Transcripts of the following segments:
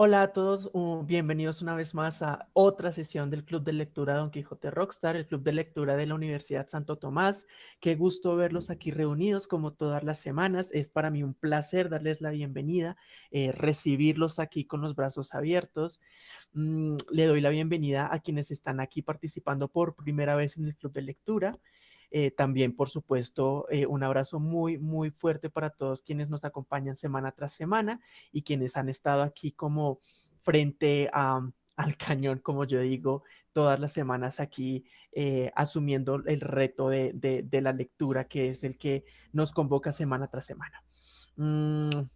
Hola a todos, bienvenidos una vez más a otra sesión del Club de Lectura Don Quijote Rockstar, el Club de Lectura de la Universidad Santo Tomás. Qué gusto verlos aquí reunidos como todas las semanas. Es para mí un placer darles la bienvenida, eh, recibirlos aquí con los brazos abiertos. Mm, le doy la bienvenida a quienes están aquí participando por primera vez en el Club de Lectura. Eh, también, por supuesto, eh, un abrazo muy, muy fuerte para todos quienes nos acompañan semana tras semana y quienes han estado aquí como frente al cañón, como yo digo, todas las semanas aquí eh, asumiendo el reto de, la lectura, que es el que nos convoca semana tras semana. Mm,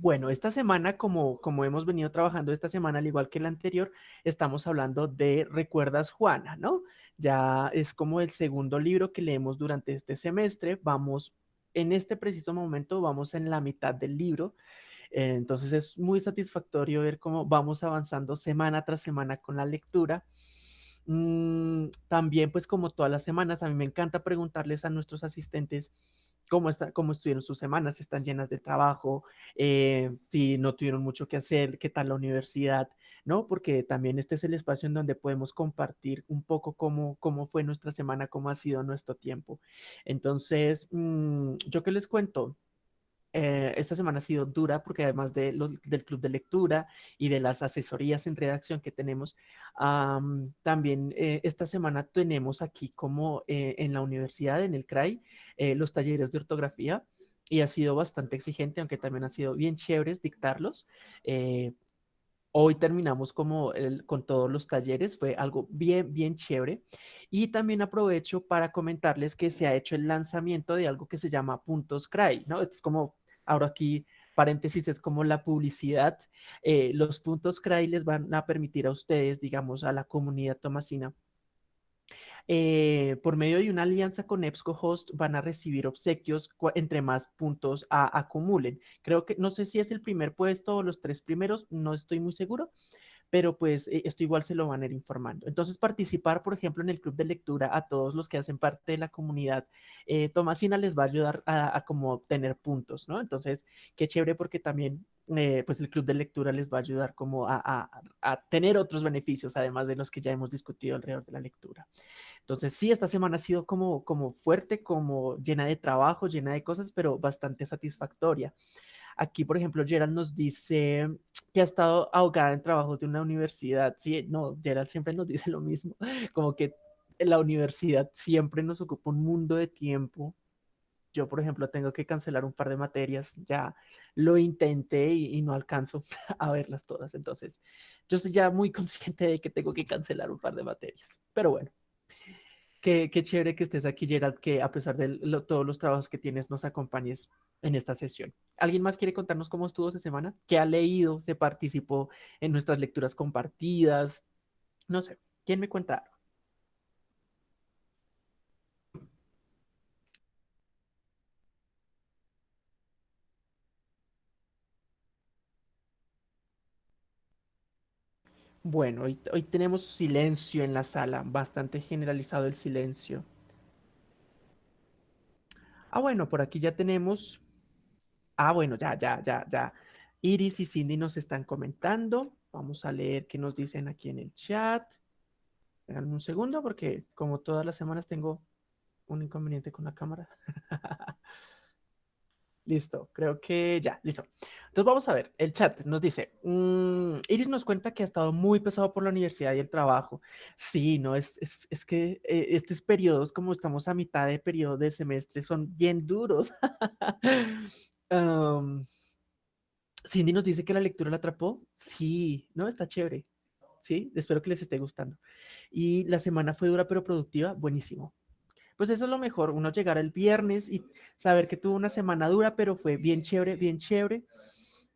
bueno, esta semana, como, como hemos venido trabajando esta semana, al igual que la anterior, estamos hablando de Recuerdas Juana, ¿no? Ya es como el segundo libro que leemos durante este semestre. Vamos, en este preciso momento, vamos en la mitad del libro. Eh, entonces es muy satisfactorio ver cómo vamos avanzando semana tras semana con la lectura. Mm, también, pues como todas las semanas, a mí me encanta preguntarles a nuestros asistentes cómo, está, cómo estuvieron sus semanas, están llenas de trabajo, eh, si no tuvieron mucho que hacer, qué tal la universidad, ¿no? Porque también este es el espacio en donde podemos compartir un poco cómo, cómo fue nuestra semana, cómo ha sido nuestro tiempo. Entonces, mm, yo qué les cuento, eh, esta semana ha sido dura porque además de del club de lectura y de las asesorías en redacción que tenemos, también eh, esta semana tenemos aquí como eh, en la universidad, en el CRAI, los talleres de ortografía y ha sido bastante exigente, aunque también ha sido bien chéveres dictarlos. Hoy terminamos como con todos los talleres, fue algo bien, bien chévere. Y también aprovecho para comentarles que se ha hecho el lanzamiento de algo que se llama Puntos CRAI, ¿no? Es como Ahora aquí, paréntesis, es como la publicidad. Eh, los puntos CRAI les van a permitir a ustedes, digamos, a la comunidad tomasina, eh, por medio de una alianza con EBSCOhost van a recibir obsequios entre más puntos acumulen. Creo que, no sé si es el primer puesto o los tres primeros, no estoy muy seguro, pero pues eh, esto igual se lo van a ir informando. Entonces participar, por ejemplo, en el club de lectura a todos los que hacen parte de la comunidad eh, Tomasina les va a ayudar a, como tener puntos, ¿no? Entonces, qué chévere porque también eh, pues el club de lectura les va a ayudar como a, a, tener otros beneficios, además de los que ya hemos discutido alrededor de la lectura. Entonces, sí, esta semana ha sido como, como fuerte, como llena de trabajo, llena de cosas, pero bastante satisfactoria. Aquí, por ejemplo, Gerald nos dice que ha estado ahogada en trabajos de una universidad. Sí, no, Gerald siempre nos dice lo mismo, como que la universidad siempre nos ocupa un mundo de tiempo. Yo, por ejemplo, tengo que cancelar un par de materias, ya lo intenté y, no alcanzo a verlas todas. Entonces, yo estoy ya muy consciente de que tengo que cancelar un par de materias. Pero bueno, qué, chévere que estés aquí, Gerald, que a pesar de todos los trabajos que tienes, nos acompañes en esta sesión. ¿Alguien más quiere contarnos cómo estuvo esa semana? ¿Qué ha leído? ¿Se participó en nuestras lecturas compartidas? No sé, ¿quién me cuenta Bueno, hoy, hoy, tenemos silencio en la sala, bastante generalizado el silencio. Ah, bueno, por aquí ya tenemos Ah, bueno, ya, ya, ya, ya. Iris y Cindy nos están comentando. Vamos a leer qué nos dicen aquí en el chat. Un segundo porque como todas las semanas tengo un inconveniente con la cámara. listo, creo que ya, listo. Entonces vamos a ver, el chat nos dice, mm, Iris nos cuenta que ha estado muy pesado por la universidad y el trabajo. Sí, no, es, es, es que eh, estos periodos, como estamos a mitad de periodo de semestre, son bien duros. Cindy nos dice que la lectura la atrapó. Sí, ¿no? Está chévere. Sí, espero que les esté gustando. Y la semana fue dura pero productiva. Buenísimo. Pues eso es lo mejor, uno llegar el viernes y saber que tuvo una semana dura, pero fue bien chévere, bien chévere.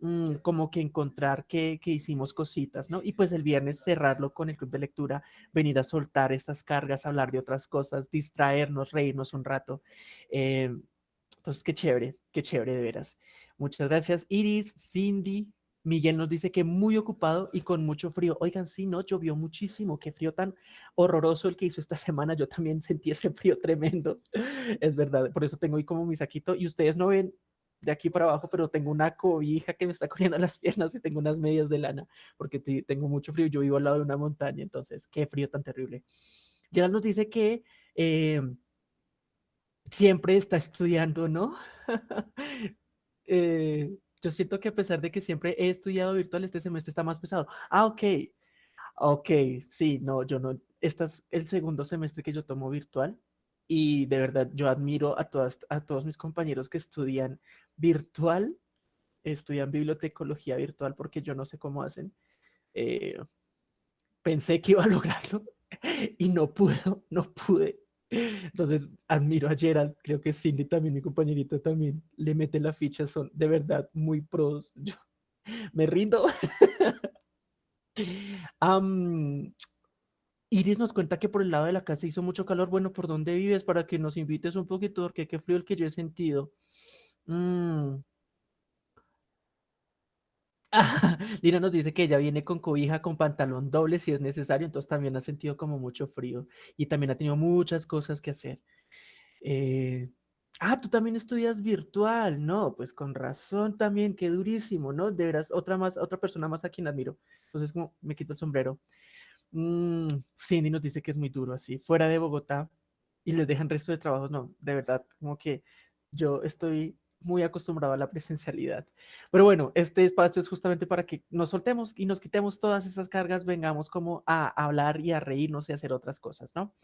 Mm, como que encontrar que, que, hicimos cositas, ¿no? Y pues el viernes cerrarlo con el club de lectura, venir a soltar estas cargas, hablar de otras cosas, distraernos, reírnos un rato. Eh, entonces, qué chévere, qué chévere de veras. Muchas gracias, Iris, Cindy. Miguel nos dice que muy ocupado y con mucho frío. Oigan, sí, no, llovió muchísimo. Qué frío tan horroroso el que hizo esta semana. Yo también sentí ese frío tremendo. Es verdad, por eso tengo ahí como mi saquito. Y ustedes no ven, de aquí para abajo, pero tengo una cobija que me está corriendo las piernas y tengo unas medias de lana, porque tengo mucho frío. Yo vivo al lado de una montaña, entonces, qué frío tan terrible. Gerald nos dice que eh, siempre está estudiando, ¿no? Eh, yo siento que a pesar de que siempre he estudiado virtual, este semestre está más pesado. Ah, ok. Ok, sí, no, yo no. Este es el segundo semestre que yo tomo virtual y de verdad yo admiro a, todas, a todos mis compañeros que estudian virtual, estudian bibliotecología virtual porque yo no sé cómo hacen. Eh, pensé que iba a lograrlo y no puedo, no pude. Entonces, admiro a Gerald, creo que Cindy también, mi compañerita también, le mete la ficha, son de verdad muy pros. Yo me rindo. Iris nos cuenta que por el lado de la casa hizo mucho calor. Bueno, ¿por dónde vives? Para que nos invites un poquito, porque qué frío el que yo he sentido. Mm. Lina nos dice que ella viene con cobija, con pantalón doble si es necesario, entonces también ha sentido como mucho frío y también ha tenido muchas cosas que hacer. Eh, ah, tú también estudias virtual, no, pues con razón también, qué durísimo, ¿no? De veras, otra más, otra persona más a quien admiro. Entonces, como me quito el sombrero. Mm, Cindy nos dice que es muy duro así, fuera de Bogotá y les dejan resto de trabajos, no, de verdad, como que yo estoy muy acostumbrado a la presencialidad. Pero bueno, este espacio es justamente para que nos soltemos y nos quitemos todas esas cargas, vengamos como a hablar y a reírnos y a hacer otras cosas, ¿no?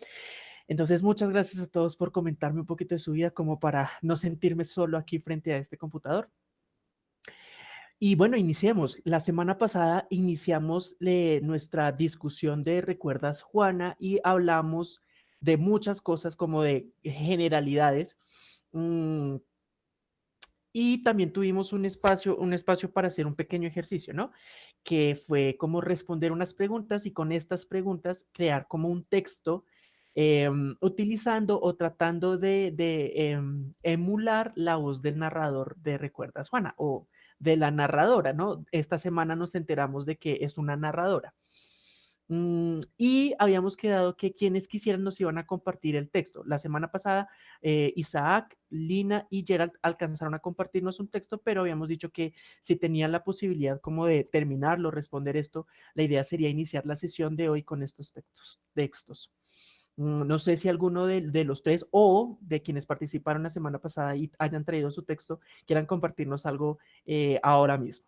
Entonces, muchas gracias a todos por comentarme un poquito de su vida como para no sentirme solo aquí frente a este computador. Y bueno, iniciemos. La semana pasada iniciamos eh, nuestra discusión de Recuerdas Juana y hablamos de muchas cosas como de generalidades. Mm, y también tuvimos un espacio, un espacio para hacer un pequeño ejercicio, ¿no? Que fue como responder unas preguntas y con estas preguntas crear como un texto em, utilizando o tratando de, em, emular la voz del narrador de Recuerdas Juana o de la narradora, ¿no? Esta semana nos enteramos de que es una narradora. Mm, y habíamos quedado que quienes quisieran nos iban a compartir el texto. La semana pasada, eh, Isaac, Lina y Gerald alcanzaron a compartirnos un texto, pero habíamos dicho que si tenían la posibilidad como de terminarlo, responder esto, la idea sería iniciar la sesión de hoy con estos textos. Mm, no sé si alguno de, los tres o de quienes participaron la semana pasada y hayan traído su texto, quieran compartirnos algo eh, ahora mismo.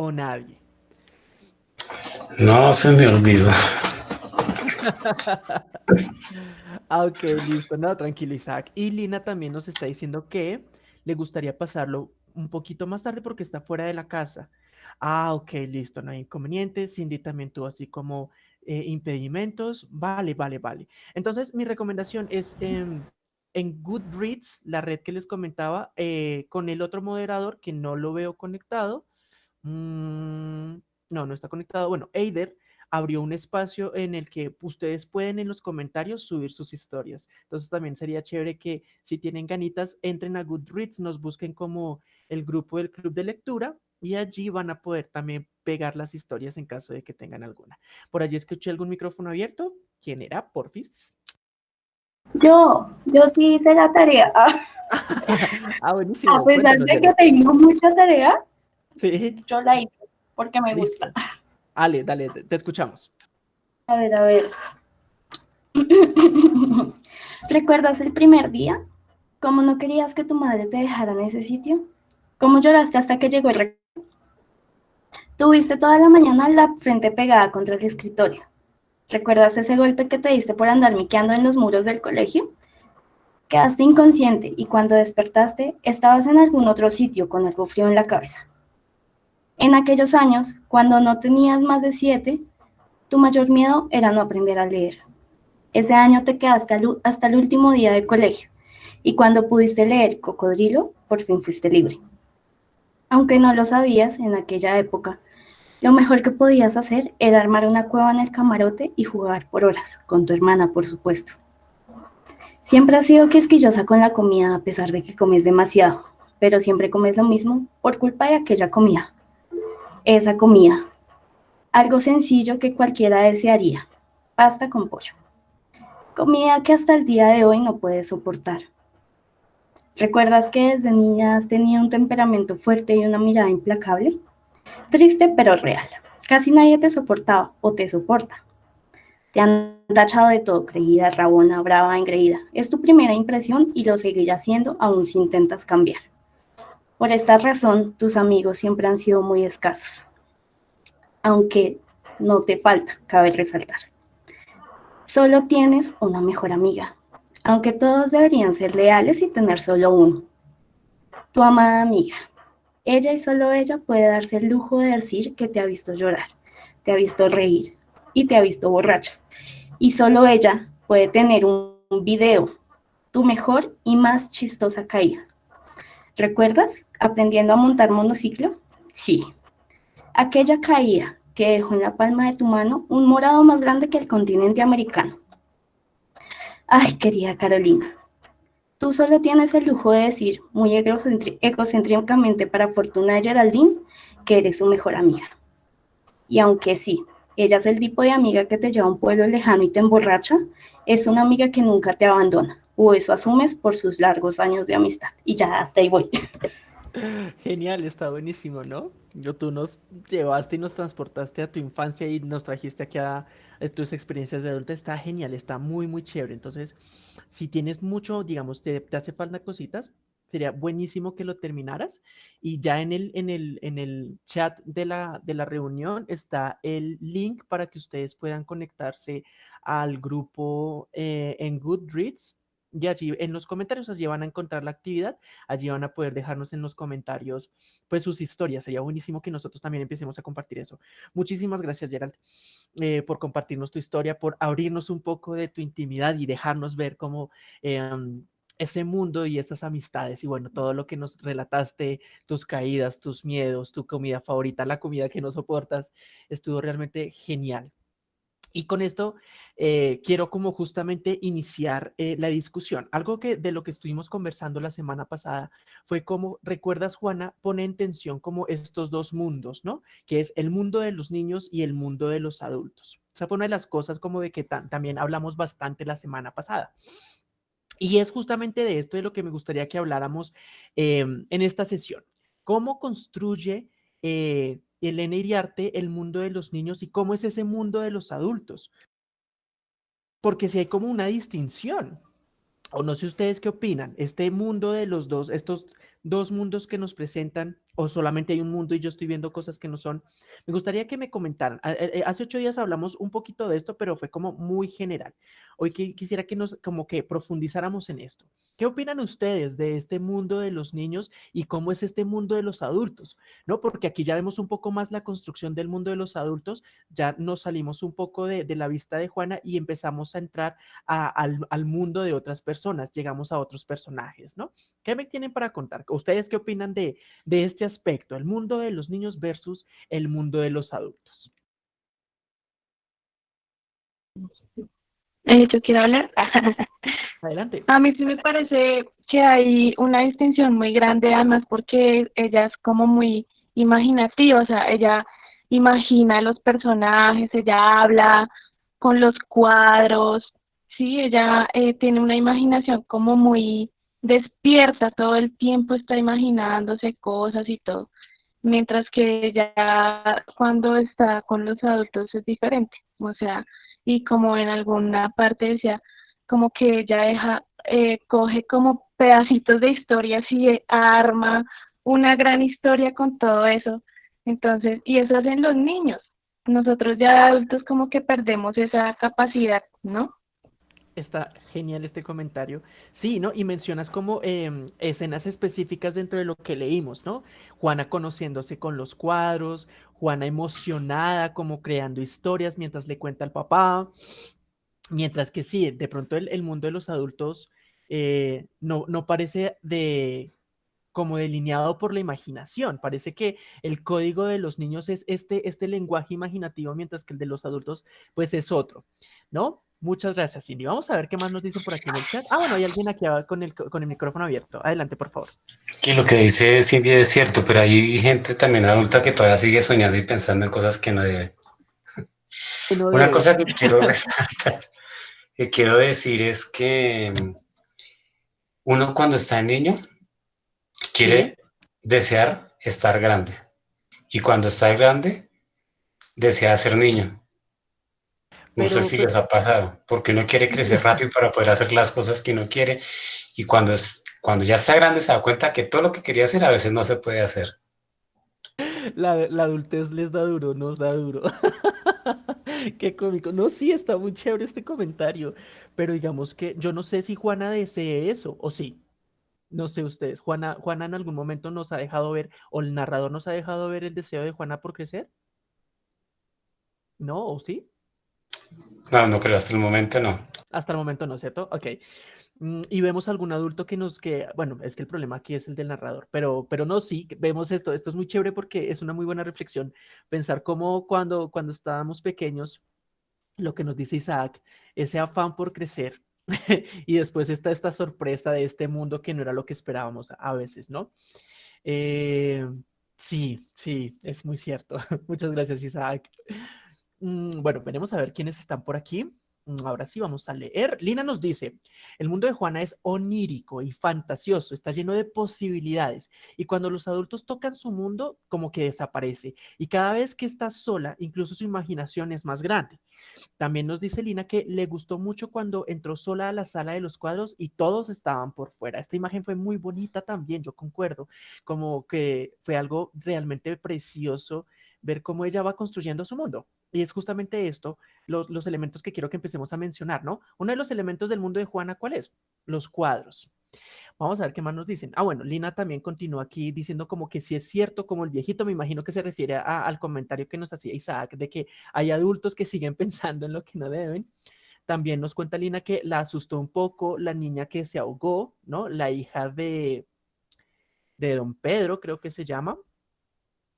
O nadie? No, se me olvidó. ah, ok, listo. No, tranquilo, Isaac. Y Lina también nos está diciendo que le gustaría pasarlo un poquito más tarde porque está fuera de la casa. Ah, ok, listo, no hay inconveniente. Cindy también tuvo así como eh, impedimentos. Vale, vale, vale. Entonces, mi recomendación es en Goodreads, la red que les comentaba, eh, con el otro moderador que no lo veo conectado. Mm, no, no está conectado. Bueno, Eider abrió un espacio en el que ustedes pueden en los comentarios subir sus historias. Entonces también sería chévere que si tienen ganitas, entren a Goodreads, nos busquen como el grupo del club de lectura y allí van a poder también pegar las historias en caso de que tengan alguna. Por allí escuché algún micrófono abierto. ¿Quién era? Porfis. Yo, yo sí hice la tarea. ah, buenísimo. A pesar de que tengo mucha tarea, Sí. Yo la hice porque me gusta. Dale, dale, te escuchamos. A ver, a ver. ¿Recuerdas el primer día? ¿Cómo no querías que tu madre te dejara en ese sitio? ¿Cómo lloraste hasta que llegó el Tuviste toda la mañana la frente pegada contra el escritorio. ¿Recuerdas ese golpe que te diste por andar miqueando en los muros del colegio? Quedaste inconsciente y cuando despertaste estabas en algún otro sitio con algo frío en la cabeza. En aquellos años, cuando no tenías más de siete, tu mayor miedo era no aprender a leer. Ese año te quedaste hasta el último día de colegio y cuando pudiste leer Cocodrilo, por fin fuiste libre. Aunque no lo sabías en aquella época, lo mejor que podías hacer era armar una cueva en el camarote y jugar por horas, con tu hermana, por supuesto. Siempre has sido quisquillosa con la comida a pesar de que comes demasiado, pero siempre comes lo mismo por culpa de aquella comida esa comida. Algo sencillo que cualquiera desearía. Pasta con pollo. comida que hasta el día de hoy no puedes soportar. ¿Recuerdas que desde niña has tenido un temperamento fuerte y una mirada implacable? Triste pero real. Casi nadie te soportaba o te soporta. Te han tachado de todo, creída, rabona, brava, engreída. Es tu primera impresión y lo seguirás siendo aún si intentas cambiar. Por esta razón, tus amigos siempre han sido muy escasos. Aunque no te falta, cabe resaltar. Solo tienes una mejor amiga, aunque todos deberían ser leales y tener solo uno. Tu amada amiga. Ella y solo ella puede darse el lujo de decir que te ha visto llorar, te ha visto reír y te ha visto borracha. Y solo ella puede tener un, video, tu mejor y más chistosa caída. ¿Recuerdas aprendiendo a montar monociclo? Sí. Aquella caída que dejó en la palma de tu mano un morado más grande que el continente americano. Ay, querida Carolina, tú solo tienes el lujo de decir, muy egocéntricamente para fortuna de Geraldine, que eres su mejor amiga. Y aunque sí, ella es el tipo de amiga que te lleva a un pueblo lejano y te emborracha, es una amiga que nunca te abandona, o eso asumes por sus largos años de amistad. Y ya, hasta ahí voy. Genial, está buenísimo, ¿no? Yo, tú nos llevaste y nos transportaste a tu infancia y nos trajiste aquí a, tus experiencias de adulta. Está genial, está muy, muy chévere. Entonces, si tienes mucho, digamos, te, te hace falta cositas, sería buenísimo que lo terminaras. Y ya en el, en el, en el chat de la, de la reunión está el link para que ustedes puedan conectarse al grupo eh, en Goodreads y allí en los comentarios allí van a encontrar la actividad, allí van a poder dejarnos en los comentarios pues sus historias, sería buenísimo que nosotros también empecemos a compartir eso. Muchísimas gracias Gerald eh, por compartirnos tu historia, por abrirnos un poco de tu intimidad y dejarnos ver cómo em, ese mundo y esas amistades y bueno, todo lo que nos relataste, tus caídas, tus miedos, tu comida favorita, la comida que no soportas, estuvo realmente genial. Y con esto eh, quiero como justamente iniciar eh, la discusión. Algo que de lo que estuvimos conversando la semana pasada fue como, recuerdas Juana, pone en tensión como estos dos mundos, ¿no? Que es el mundo de los niños y el mundo de los adultos. Esa fue una de las cosas como de que también hablamos bastante la semana pasada. Y es justamente de esto de lo que me gustaría que habláramos em, en esta sesión. ¿Cómo construye eh, Elena Iriarte, el mundo de los niños y cómo es ese mundo de los adultos. Porque si hay como una distinción, o no sé ustedes qué opinan, este mundo de los dos, estos dos mundos que nos presentan o solamente hay un mundo y yo estoy viendo cosas que no son. Me gustaría que me comentaran. Eh, eh, hace ocho días hablamos un poquito de esto, pero fue como muy general. Hoy quisiera que nos como que profundizáramos en esto. ¿Qué opinan ustedes de este mundo de los niños y cómo es este mundo de los adultos? ¿No? Porque aquí ya vemos un poco más la construcción del mundo de los adultos, ya nos salimos un poco de, la vista de Juana y empezamos a entrar al, al mundo de otras personas, llegamos a otros personajes, ¿no? ¿Qué me tienen para contar? ¿Ustedes qué opinan de, de este aspecto, el mundo de los niños versus el mundo de los adultos? Eh, yo quiero hablar. Adelante. A mí sí me parece que hay una distinción muy grande, además porque ella es como muy imaginativa, o sea, ella imagina los personajes, ella habla con los cuadros, sí, ella eh, tiene una imaginación como muy despierta todo el tiempo, está imaginándose cosas y todo, mientras que ya cuando está con los adultos es diferente, o sea, y como en alguna parte decía, como que ella deja, eh, coge como pedacitos de historias y arma una gran historia con todo eso, entonces, y eso hacen los niños, nosotros ya adultos como que perdemos esa capacidad, ¿no? Está genial este comentario. Sí, ¿no? Y mencionas como em, escenas específicas dentro de lo que leímos, ¿no? Juana conociéndose con los cuadros, Juana emocionada, como creando historias mientras le cuenta al papá. Mientras que sí, de pronto el, mundo de los adultos eh, no, no parece de como delineado por la imaginación. Parece que el código de los niños es este, este lenguaje imaginativo, mientras que el de los adultos, pues es otro, ¿no? Muchas gracias, Cindy. Vamos a ver qué más nos dicen por aquí en el chat. Ah, bueno, hay alguien aquí con el, con el micrófono abierto. Adelante, por favor. Que lo que dice Cindy es cierto, pero hay gente también adulta que todavía sigue soñando y pensando en cosas que no debe. Una cosa que quiero resaltar que quiero decir es que uno cuando está niño quiere desear estar grande. Y cuando está grande, desea ser niño. No sé si les ha pasado, porque uno quiere crecer rápido para poder hacer las cosas que uno quiere. Y cuando, es, cuando ya está grande se da cuenta que todo lo que quería hacer a veces no se puede hacer. La, adultez les da duro, nos da duro. Qué cómico. No, sí, está muy chévere este comentario, pero digamos que yo no sé si Juana desee eso, o sí. No sé ustedes. Juana, Juana en algún momento nos ha dejado ver, o el narrador nos ha dejado ver el deseo de Juana por crecer. ¿No? ¿O sí? No, no creo, hasta el momento no. Hasta el momento no, ¿cierto? Ok. Mm, y vemos algún adulto que nos que, bueno, es que el problema aquí es el del narrador, pero, pero no, sí, vemos esto, esto es muy chévere porque es una muy buena reflexión, pensar cómo cuando, cuando estábamos pequeños, lo que nos dice Isaac, ese afán por crecer, y después está esta sorpresa de este mundo que no era lo que esperábamos a veces, ¿no? Eh, sí, sí, es muy cierto. Muchas gracias, Isaac. Mm, bueno, veremos a ver quiénes están por aquí. Mm, ahora sí vamos a leer. Lina nos dice, el mundo de Juana es onírico y fantasioso, está lleno de posibilidades y cuando los adultos tocan su mundo, como que desaparece y cada vez que está sola, incluso su imaginación es más grande. También nos dice Lina que le gustó mucho cuando entró sola a la sala de los cuadros y todos estaban por fuera. Esta imagen fue muy bonita también, yo concuerdo, como que fue algo realmente precioso ver cómo ella va construyendo su mundo. Y es justamente esto, los, elementos que quiero que empecemos a mencionar, ¿no? Uno de los elementos del mundo de Juana, ¿cuál es? Los cuadros. Vamos a ver qué más nos dicen. Ah, bueno, Lina también continúa aquí diciendo como que si es cierto, como el viejito, me imagino que se refiere al comentario que nos hacía Isaac, de que hay adultos que siguen pensando en lo que no deben. También nos cuenta Lina que la asustó un poco la niña que se ahogó, ¿no? La hija de, de don Pedro, creo que se llama.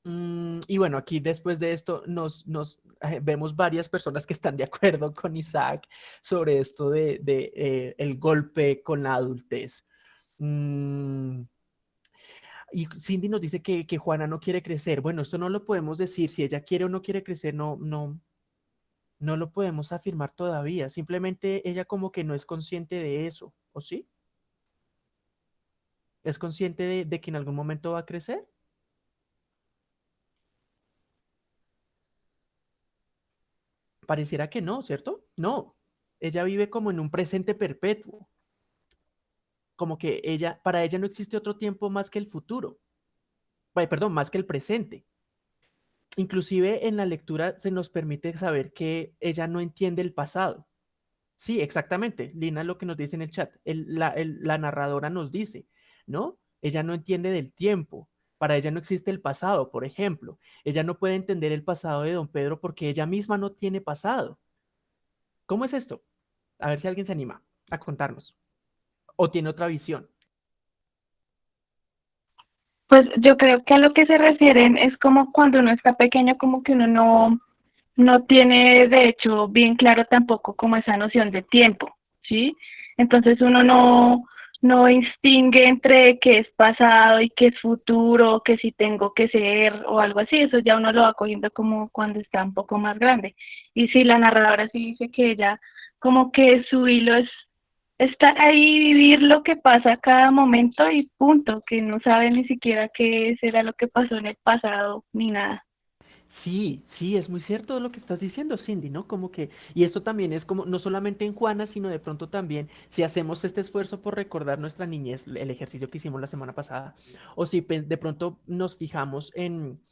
Mm, y bueno, aquí después de esto nos, eh, vemos varias personas que están de acuerdo con Isaac sobre esto de, eh, el golpe con la adultez. Mm, y Cindy nos dice que, Juana no quiere crecer. Bueno, esto no lo podemos decir. Si ella quiere o no quiere crecer, no, no, no lo podemos afirmar todavía. Simplemente ella como que no es consciente de eso, ¿o sí? ¿Es consciente de que en algún momento va a crecer? Pareciera que no, ¿cierto? No, ella vive como en un presente perpetuo. Como que ella, para ella no existe otro tiempo más que el futuro. Perdón, más que el presente. Inclusive en la lectura se nos permite saber que ella no entiende el pasado. Sí, exactamente. Lina lo que nos dice en el chat. la, la narradora nos dice, ¿no? Ella no entiende del tiempo. Para ella no existe el pasado, por ejemplo. Ella no puede entender el pasado de don Pedro porque ella misma no tiene pasado. ¿Cómo es esto? A ver si alguien se anima a contarnos. ¿O tiene otra visión? Pues yo creo que a lo que se refieren es como cuando uno está pequeño, como que uno no, no tiene de hecho bien claro tampoco como esa noción de tiempo, ¿sí? Entonces uno no, no distingue entre qué es pasado y qué es futuro, que si tengo que ser o algo así, eso ya uno lo va cogiendo como cuando está un poco más grande. Y si la narradora sí dice que ella como que su hilo es estar ahí, vivir lo que pasa cada momento y punto, que no sabe ni siquiera qué será lo que pasó en el pasado ni nada. Sí, sí, es muy cierto lo que estás diciendo, Cindy, ¿no? Como que, y esto también es como, no solamente en Juana, sino de pronto también, si hacemos este esfuerzo por recordar nuestra niñez, el ejercicio que hicimos la semana pasada, o si de pronto nos fijamos en,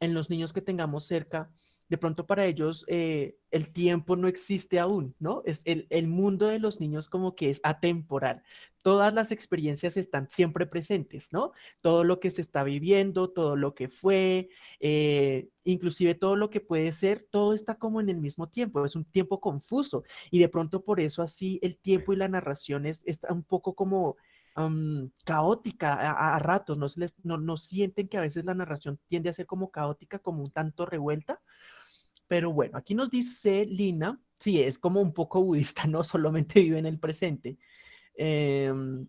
en los niños que tengamos cerca, de pronto para ellos eh, el tiempo no existe aún, ¿no? Es el, el, mundo de los niños como que es atemporal. Todas las experiencias están siempre presentes, ¿no? Todo lo que se está viviendo, todo lo que fue, eh, inclusive todo lo que puede ser, todo está como en el mismo tiempo, es un tiempo confuso y de pronto por eso así el tiempo y la narración es, está un poco como caótica a, ratos, ¿no, les, no, no sienten que a veces la narración tiende a ser como caótica, como un tanto revuelta. Pero bueno, aquí nos dice Lina, sí, es como un poco budista, no solamente vive en el presente. Em,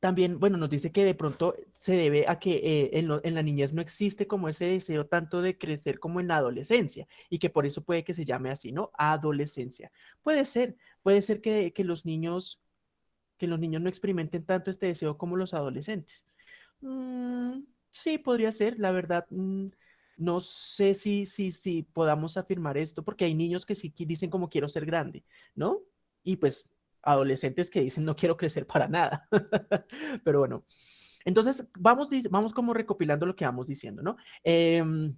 también, bueno, nos dice que de pronto se debe a que eh, en, la niñez no existe como ese deseo tanto de crecer como en la adolescencia y que por eso puede que se llame así, ¿no? Adolescencia. Puede ser, puede ser que, los niños que los niños no experimenten tanto este deseo como los adolescentes. Mm, sí, podría ser, la verdad. Mm, no sé si, si, si podamos afirmar esto, porque hay niños que sí dicen como quiero ser grande, ¿no? Y pues adolescentes que dicen no quiero crecer para nada. Pero bueno, entonces vamos, vamos como recopilando lo que vamos diciendo, ¿no? Em,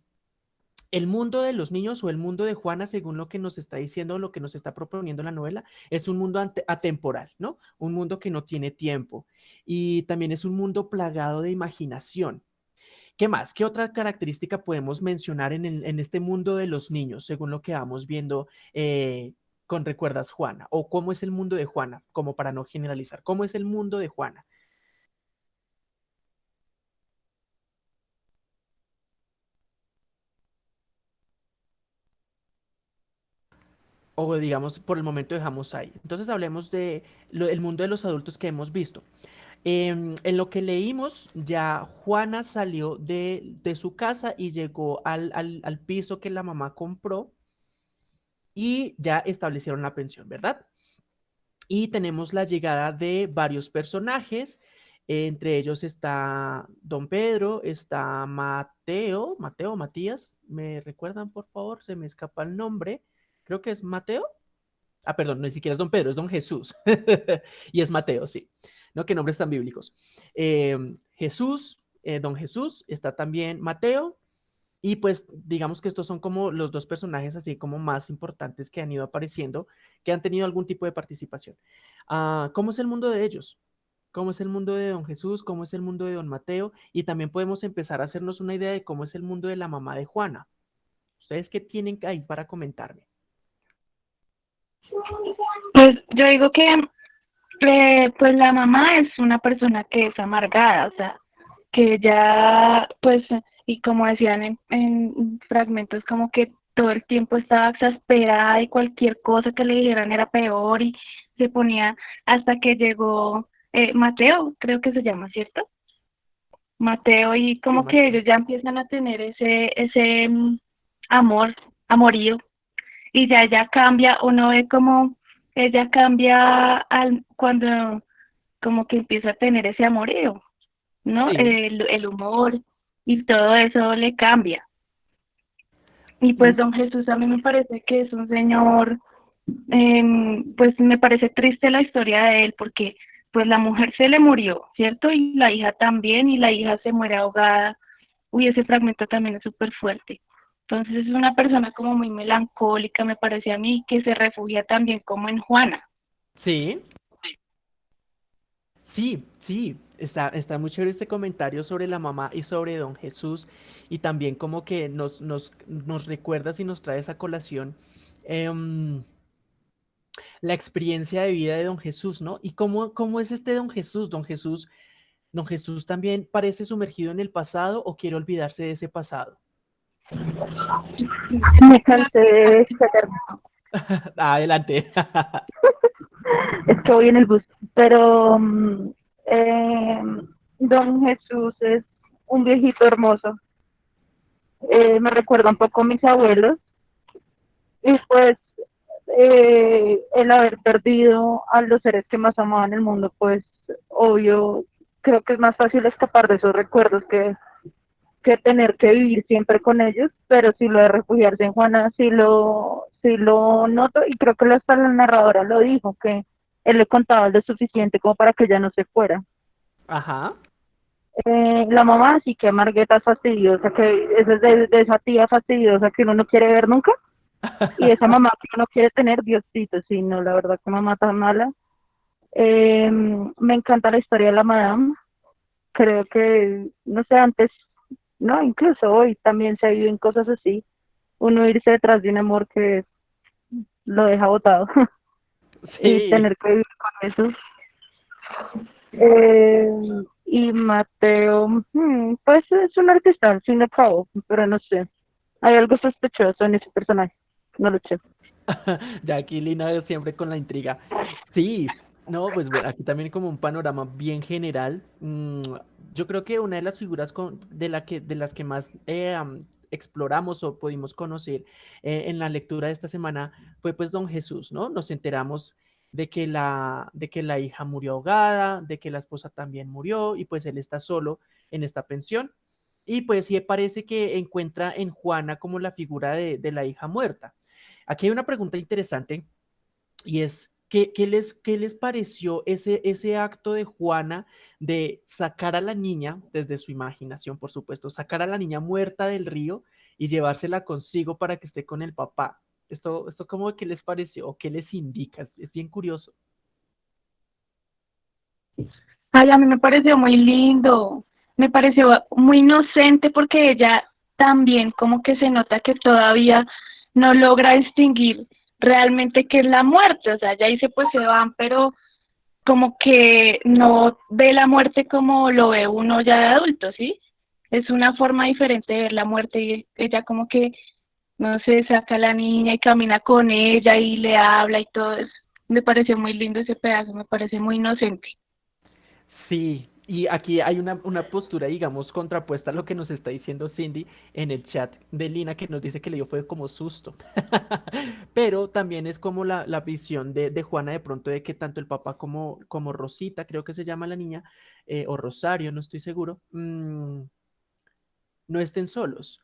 el mundo de los niños o el mundo de Juana, según lo que nos está diciendo, lo que nos está proponiendo la novela, es un mundo atemporal, ¿no? Un mundo que no tiene tiempo. Y también es un mundo plagado de imaginación. ¿Qué más? ¿Qué otra característica podemos mencionar en, este mundo de los niños, según lo que vamos viendo eh, con Recuerdas Juana? ¿O cómo es el mundo de Juana? Como para no generalizar, ¿cómo es el mundo de Juana? O digamos, por el momento dejamos ahí. Entonces hablemos de el mundo de los adultos que hemos visto. Em, en lo que leímos, ya Juana salió de, su casa y llegó al, al piso que la mamá compró y ya establecieron la pensión, ¿verdad? Y tenemos la llegada de varios personajes, entre ellos está Don Pedro, está Mateo, Mateo, Matías, ¿me recuerdan por favor? Se me escapa el nombre, creo que es Mateo. Ah, perdón, ni siquiera es Don Pedro, es Don Jesús. y es Mateo, sí. ¿No? Nombres tan bíblicos. Em, Jesús, eh, Don Jesús, está también Mateo, y pues digamos que estos son como los dos personajes así como más importantes que han ido apareciendo, que han tenido algún tipo de participación. Ah, ¿Cómo es el mundo de ellos? ¿Cómo es el mundo de don Jesús? ¿Cómo es el mundo de don Mateo? Y también podemos empezar a hacernos una idea de cómo es el mundo de la mamá de Juana. ¿Ustedes qué tienen ahí para comentarme? Pues yo digo que eh, pues la mamá es una persona que es amargada, o sea, que ya pues y como decían en, fragmentos como que todo el tiempo estaba exasperada y cualquier cosa que le dijeran era peor y se ponía hasta que llegó eh, Mateo, creo que se llama, ¿cierto? Mateo y como que ellos ya empiezan a tener ese ese mm, amor, amorío y ya ya cambia, uno ve como ella cambia al cuando como que empieza a tener ese amorío, ¿no? El, el humor, y todo eso le cambia. Y pues don Jesús a mí me parece que es un señor, em, pues me parece triste la historia de él porque pues la mujer se le murió, ¿cierto? Y la hija también, y la hija se muere ahogada. Uy, ese fragmento también es súper fuerte. Entonces es una persona como muy melancólica, me parece a mí, que se refugia también como en Juana. Sí. Sí, sí, está, está muy chévere este comentario sobre la mamá y sobre don Jesús y también como que nos, nos, nos recuerdas y nos trae esa colación em, la experiencia de vida de don Jesús, ¿no? ¿Y cómo, cómo es este don Jesús? Don Jesús, don Jesús también parece sumergido en el pasado o quiere olvidarse de ese pasado. Me cansé de Adelante. es que voy en el bus, pero mm, eh, don Jesús es un viejito hermoso. Eh, me recuerda un poco a mis abuelos. Y pues eh, el haber perdido a los seres que más amaban en el mundo, pues obvio, creo que es más fácil escapar de esos recuerdos que, que tener que vivir siempre con ellos, pero si lo de refugiarse en Juana, sí lo, sí lo noto y creo que hasta la narradora lo dijo, que él le contaba lo suficiente como para que ella no se fuera. Ajá. Eh, la mamá sí que Margueta es fastidiosa, que es de, esa tía fastidiosa que uno no quiere ver nunca. Y esa mamá que uno quiere tener, Diosito, sí, no, la verdad que mamá tan mala. Eh, me encanta la historia de la madame. Creo que, no sé, antes, no, incluso hoy también se ha ido en cosas así. Uno irse detrás de un amor que lo deja botado. y tener que vivir con eso. Eh, y Mateo, hmm, pues es un artista, al cabo, pero no sé. Hay algo sospechoso en ese personaje, no lo sé. ya aquí Lina siempre con la intriga. Sí, No, pues bueno, aquí también como un panorama bien general. Mm, yo creo que una de las figuras de, las que más eh, exploramos o pudimos conocer eh, en la lectura de esta semana fue pues don Jesús, ¿no? Nos enteramos de que, la, de que la hija murió ahogada, de que la esposa también murió y pues él está solo en esta pensión. Y pues sí parece que encuentra en Juana como la figura de, de la hija muerta. Aquí hay una pregunta interesante y es, ¿Qué, les, ¿Qué, les, pareció ese, ese acto de Juana de sacar a la niña, desde su imaginación, por supuesto, sacar a la niña muerta del río y llevársela consigo para que esté con el papá? Esto, esto ¿cómo que les pareció o qué les indica? Es, es bien curioso. Ay, a mí me pareció muy lindo, me pareció muy inocente porque ella también como que se nota que todavía no logra distinguir realmente qué es la muerte, o sea, ya dice pues se van, pero como que no ve la muerte como lo ve uno ya de adulto, ¿sí? Es una forma diferente de ver la muerte y ella como que, no sé, saca a la niña y camina con ella y le habla y todo eso. Me pareció muy lindo ese pedazo, me parece muy inocente. Sí, y aquí hay una, postura, digamos, contrapuesta a lo que nos está diciendo Cindy en el chat de Lina, que nos dice que le dio fue como susto. Pero también es como la, visión de, Juana de pronto de que tanto el papá como, como Rosita, creo que se llama la niña, eh, o Rosario, no estoy seguro, mm, no estén solos.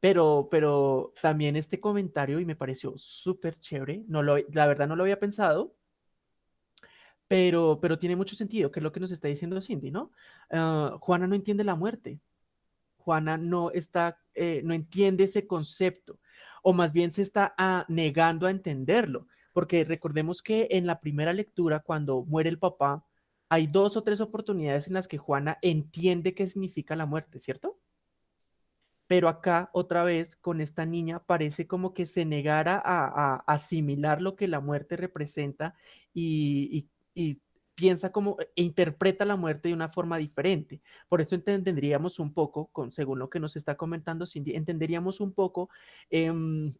Pero, pero también este comentario, y me pareció súper chévere, no lo, la verdad no lo había pensado, pero, pero tiene mucho sentido, que es lo que nos está diciendo Cindy, ¿no? Ah, Juana no entiende la muerte. Juana no está, eh, no entiende ese concepto, o más bien se está ah, negando a entenderlo, porque recordemos que en la primera lectura, cuando muere el papá, hay dos o tres oportunidades en las que Juana entiende qué significa la muerte, ¿cierto? Pero acá, otra vez, con esta niña, parece como que se negara a, asimilar lo que la muerte representa y, y piensa como e interpreta la muerte de una forma diferente. Por eso entenderíamos un poco, con, según lo que nos está comentando Cindy, entenderíamos un poco em,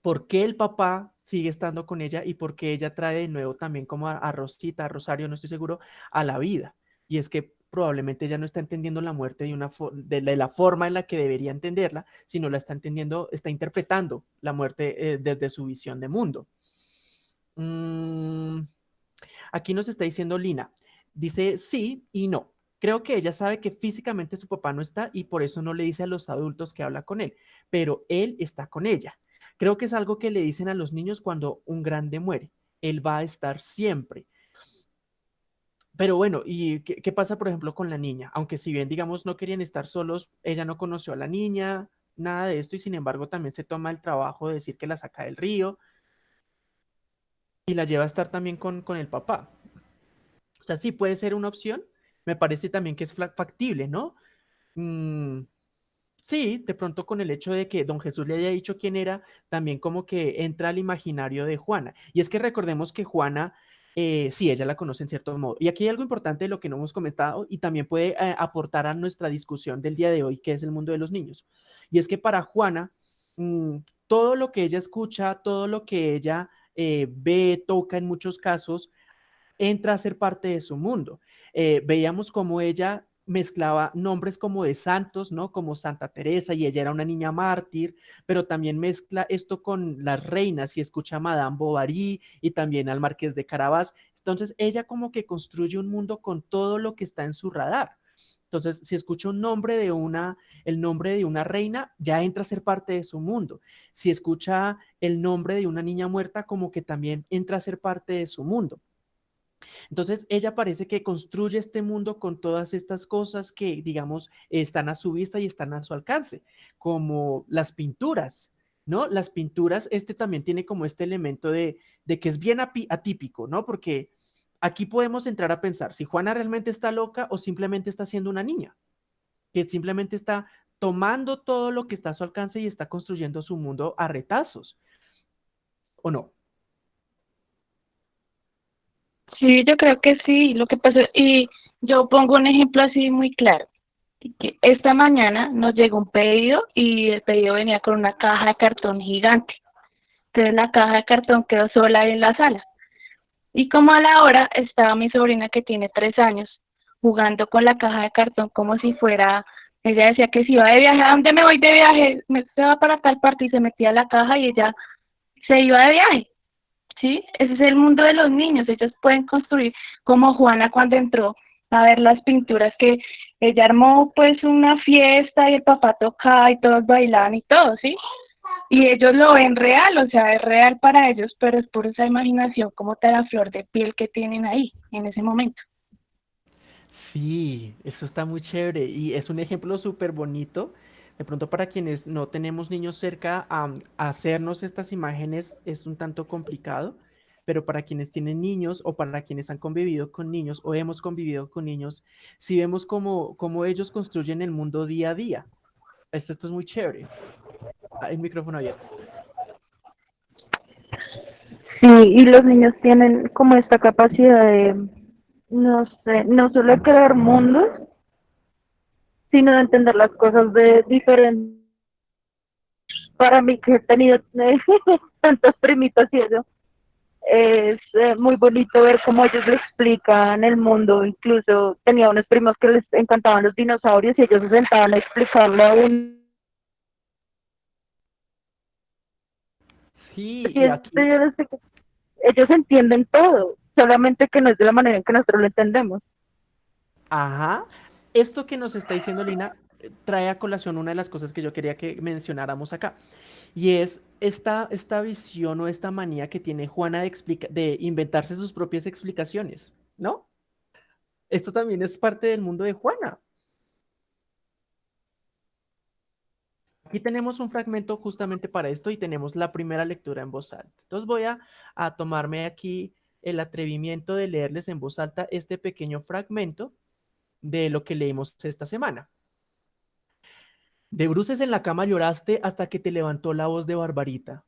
por qué el papá sigue estando con ella y por qué ella trae de nuevo también como a, Rosita, a Rosario, no estoy seguro, a la vida. Y es que probablemente ella no está entendiendo la muerte de, una de, la forma en la que debería entenderla, sino la está entendiendo, está interpretando la muerte eh, desde su visión de mundo. Mm, Aquí nos está diciendo Lina, dice sí y no. Creo que ella sabe que físicamente su papá no está y por eso no le dice a los adultos que habla con él, pero él está con ella. Creo que es algo que le dicen a los niños cuando un grande muere. Él va a estar siempre. Pero bueno, ¿y qué, pasa, por ejemplo, con la niña? Aunque si bien, digamos, no querían estar solos, ella no conoció a la niña, nada de esto, y sin embargo también se toma el trabajo de decir que la saca del río y la lleva a estar también con, el papá. O sea, sí puede ser una opción. Me parece también que es factible, ¿no? Mm, sí, de pronto con el hecho de que don Jesús le haya dicho quién era, también como que entra al imaginario de Juana. Y es que recordemos que Juana, eh, sí, ella la conoce en cierto modo. Y aquí hay algo importante de lo que no hemos comentado y también puede eh, aportar a nuestra discusión del día de hoy, que es el mundo de los niños. Y es que para Juana, mm, todo lo que ella escucha, todo lo que ella eh, ve, toca en muchos casos, entra a ser parte de su mundo. Eh, veíamos como ella mezclaba nombres como de santos, ¿no? Como Santa Teresa y ella era una niña mártir, pero también mezcla esto con las reinas y escucha a Madame Bovary y también al Marqués de Carabas. Entonces ella como que construye un mundo con todo lo que está en su radar. Entonces, si escucha un nombre de una, el nombre de una reina, ya entra a ser parte de su mundo. Si escucha el nombre de una niña muerta, como que también entra a ser parte de su mundo. Entonces, ella parece que construye este mundo con todas estas cosas que, digamos, están a su vista y están a su alcance, como las pinturas, ¿no? Las pinturas, este también tiene como este elemento de, de que es bien atípico, ¿no? Porque aquí podemos entrar a pensar si Juana realmente está loca o simplemente está siendo una niña, que simplemente está tomando todo lo que está a su alcance y está construyendo su mundo a retazos, ¿o no? Sí, yo creo que sí. Lo que pasa, y yo pongo un ejemplo así muy claro. Esta mañana nos llegó un pedido y el pedido venía con una caja de cartón gigante. Entonces la caja de cartón quedó sola en la sala Y como a la hora estaba mi sobrina que tiene tres años jugando con la caja de cartón como si fuera, ella decía que si iba de viaje, ¿a dónde me voy de viaje? Me, se va para tal parte y se metía la caja y ella se iba de viaje. ¿Sí? Ese es el mundo de los niños, ellos pueden construir como Juana cuando entró a ver las pinturas que ella armó pues una fiesta y el papá tocaba y todos bailaban y todo, ¿sí? Y ellos lo ven real, o sea, es real para ellos, pero es por esa imaginación como te la flor de piel que tienen ahí en ese momento. Sí, eso está muy chévere y es un ejemplo súper bonito. De pronto para quienes no tenemos niños cerca, a hacernos estas imágenes es un tanto complicado, pero para quienes tienen niños o para quienes han convivido con niños o hemos convivido con niños, si vemos cómo, cómo ellos construyen el mundo día a día. Esto, esto es muy chévere. El micrófono abierto. Sí, y los niños tienen como esta capacidad de, no sé, no solo crear mundos, sino de entender las cosas de diferentes. Para mí que he tenido tantas primitas y eso, es eh, muy bonito ver cómo ellos le explican el mundo. Incluso tenía unos primos que les encantaban los dinosaurios y ellos se sentaban a explicarle a un... Sí, y aquí... ellos, ellos entienden todo, solamente que no es de la manera en que nosotros lo entendemos. Ajá. Esto que nos está diciendo Lina trae a colación una de las cosas que yo quería que mencionáramos acá. Y es esta, esta visión o esta manía que tiene Juana de, de inventarse sus propias explicaciones, ¿no? Esto también es parte del mundo de Juana. Aquí tenemos un fragmento justamente para esto y tenemos la primera lectura en voz alta. Entonces voy a, tomarme aquí el atrevimiento de leerles en voz alta este pequeño fragmento de lo que leímos esta semana. De bruces en la cama lloraste hasta que te levantó la voz de Barbarita.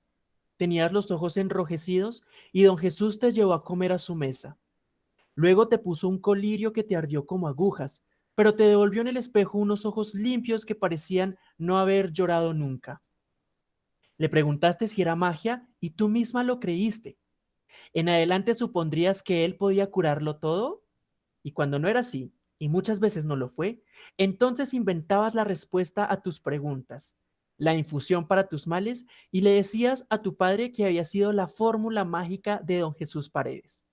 Tenías los ojos enrojecidos y don Jesús te llevó a comer a su mesa. Luego te puso un colirio que te ardió como agujas, pero te devolvió en el espejo unos ojos limpios que parecían no haber llorado nunca. Le preguntaste si era magia y tú misma lo creíste. En adelante supondrías que él podía curarlo todo y cuando no era así, y muchas veces no lo fue, entonces inventabas la respuesta a tus preguntas, la infusión para tus males, y le decías a tu padre que había sido la fórmula mágica de don Jesús Paredes.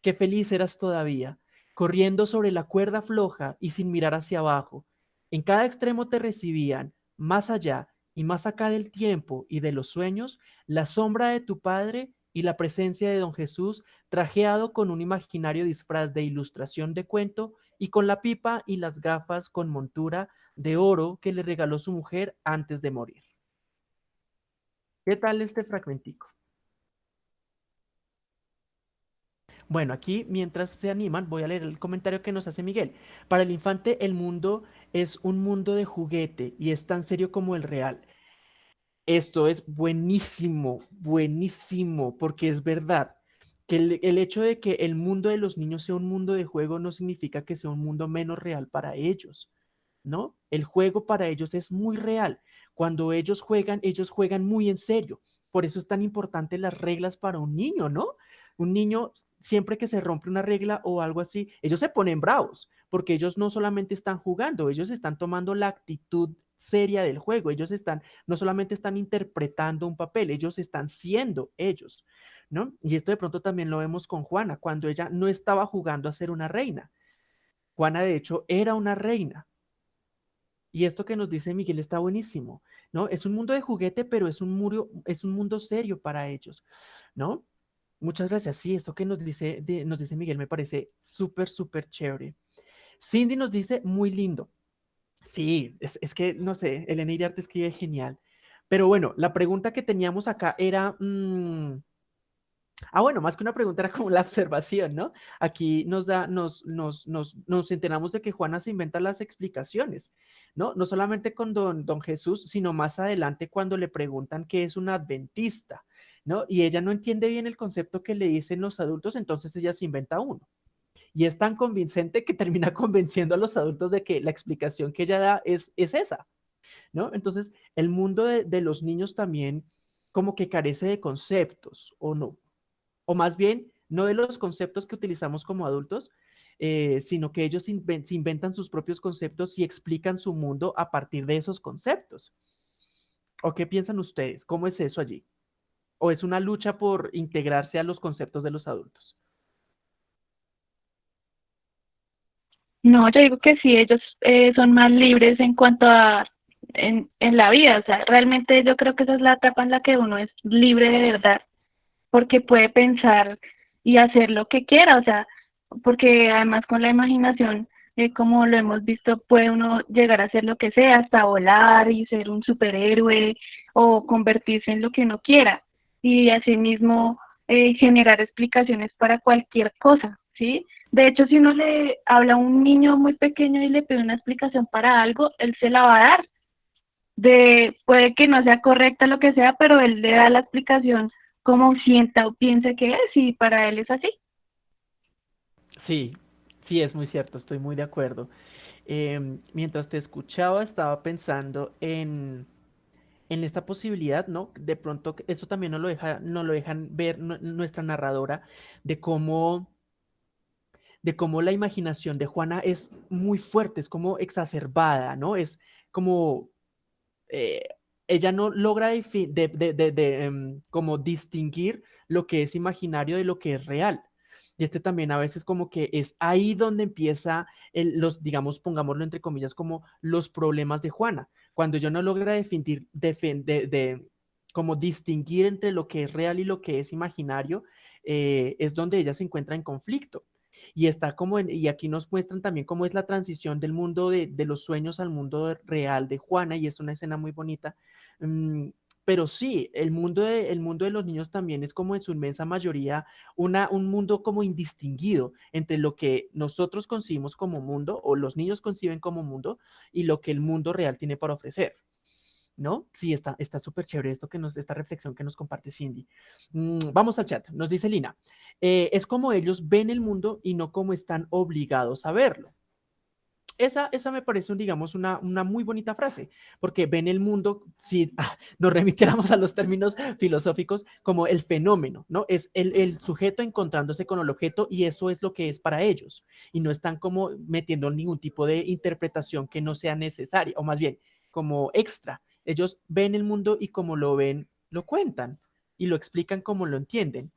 Qué feliz eras todavía, corriendo sobre la cuerda floja y sin mirar hacia abajo. En cada extremo te recibían, más allá y más acá del tiempo y de los sueños, la sombra de tu padre y la presencia de don Jesús trajeado con un imaginario disfraz de ilustración de cuento y con la pipa y las gafas con montura de oro que le regaló su mujer antes de morir. ¿Qué tal este fragmentico? Bueno, aquí mientras se animan, voy a leer el comentario que nos hace Miguel. Para el infante, el mundo es un mundo de juguete y es tan serio como el real. Esto es buenísimo, buenísimo, porque es verdad que el, hecho de que el mundo de los niños sea un mundo de juego no significa que sea un mundo menos real para ellos, ¿no? El juego para ellos es muy real. Cuando ellos juegan, ellos juegan muy en serio. Por eso es tan importante las reglas para un niño, ¿no? Un niño, siempre que se rompe una regla o algo así, ellos se ponen bravos, porque ellos no solamente están jugando, ellos están tomando la actitud seria del juego, ellos están, no solamente están interpretando un papel, ellos están siendo ellos. ¿no? Y esto de pronto también lo vemos con Juana, cuando ella no estaba jugando a ser una reina. Juana, de hecho, era una reina. Y esto que nos dice Miguel está buenísimo, ¿no? Es un mundo de juguete, pero es un, muro, es un mundo serio para ellos, ¿no? Muchas gracias. Sí, esto que nos dice, nos dice Miguel me parece súper, súper chévere. Cindy nos dice, muy lindo. Sí, es, que, no sé, Elena Iriarte escribe genial. Pero bueno, la pregunta que teníamos acá era, mm, Ah, bueno, más que una pregunta era como la observación, ¿no? Aquí nos da, nos, nos, nos, nos enteramos de que Juana se inventa las explicaciones, ¿no? No solamente con don, don Jesús, sino más adelante cuando le preguntan qué es un adventista, ¿no? Y ella no entiende bien el concepto que le dicen los adultos, entonces ella se inventa uno. Y es tan convincente que termina convenciendo a los adultos de que la explicación que ella da es, es esa, ¿no? Entonces, el mundo de, de los niños también como que carece de conceptos, ¿o no? o más bien no de los conceptos que utilizamos como adultos, eh, sino que ellos se inventan sus propios conceptos y explican su mundo a partir de esos conceptos. ¿O qué piensan ustedes? ¿Cómo es eso allí? ¿O es una lucha por integrarse a los conceptos de los adultos? No, yo digo que sí, ellos eh, son más libres en cuanto a en, en la vida, o sea, realmente yo creo que esa es la etapa en la que uno es libre de verdad, porque puede pensar y hacer lo que quiera, o sea, porque además con la imaginación, eh, como lo hemos visto, puede uno llegar a hacer lo que sea, hasta volar y ser un superhéroe o convertirse en lo que uno quiera y asimismo eh, generar explicaciones para cualquier cosa, ¿sí? De hecho, si uno le habla a un niño muy pequeño y le pide una explicación para algo, él se la va a dar. De, puede que no sea correcta lo que sea, pero él le da la explicación como sienta o piensa que es y para él es así. Sí, sí, es muy cierto, estoy muy de acuerdo. Em, mientras te escuchaba, estaba pensando en, en esta posibilidad, ¿no? De pronto, eso también nos lo, deja, no lo dejan ver nuestra narradora, de cómo, de cómo la imaginación de Juana es muy fuerte, es como exacerbada, ¿no? Es como... Eh, ella no logra de, em, como distinguir lo que es imaginario de lo que es real. Y este también a veces como que es ahí donde empieza los, digamos, pongámoslo entre comillas, como los problemas de Juana. Cuando ella no logra definir, de, como distinguir entre lo que es real y lo que es imaginario, eh, es donde ella se encuentra en conflicto. Y está como, y aquí nos muestran también cómo es la transición del mundo de, los sueños al mundo real de Juana, y es una escena muy bonita, mm, pero sí, el mundo, de, el mundo de los niños también es como en su inmensa mayoría una, un mundo como indistinguido entre lo que nosotros concibimos como mundo o los niños conciben como mundo y lo que el mundo real tiene para ofrecer. ¿No? Sí, está súper chévere esto que nos, esta reflexión que nos comparte Cindy. Mm, vamos al chat. Nos dice Lina, eh, es como ellos ven el mundo y no como están obligados a verlo. Esa, esa me parece, digamos, una, una muy bonita frase, porque ven el mundo, si nos remitiéramos a los términos filosóficos, como el fenómeno, ¿no? Es el, el sujeto encontrándose con el objeto y eso es lo que es para ellos. Y no están como metiendo ningún tipo de interpretación que no sea necesaria, o más bien, como extra. Ellos ven el mundo y como lo ven, lo cuentan y lo explican como lo entienden.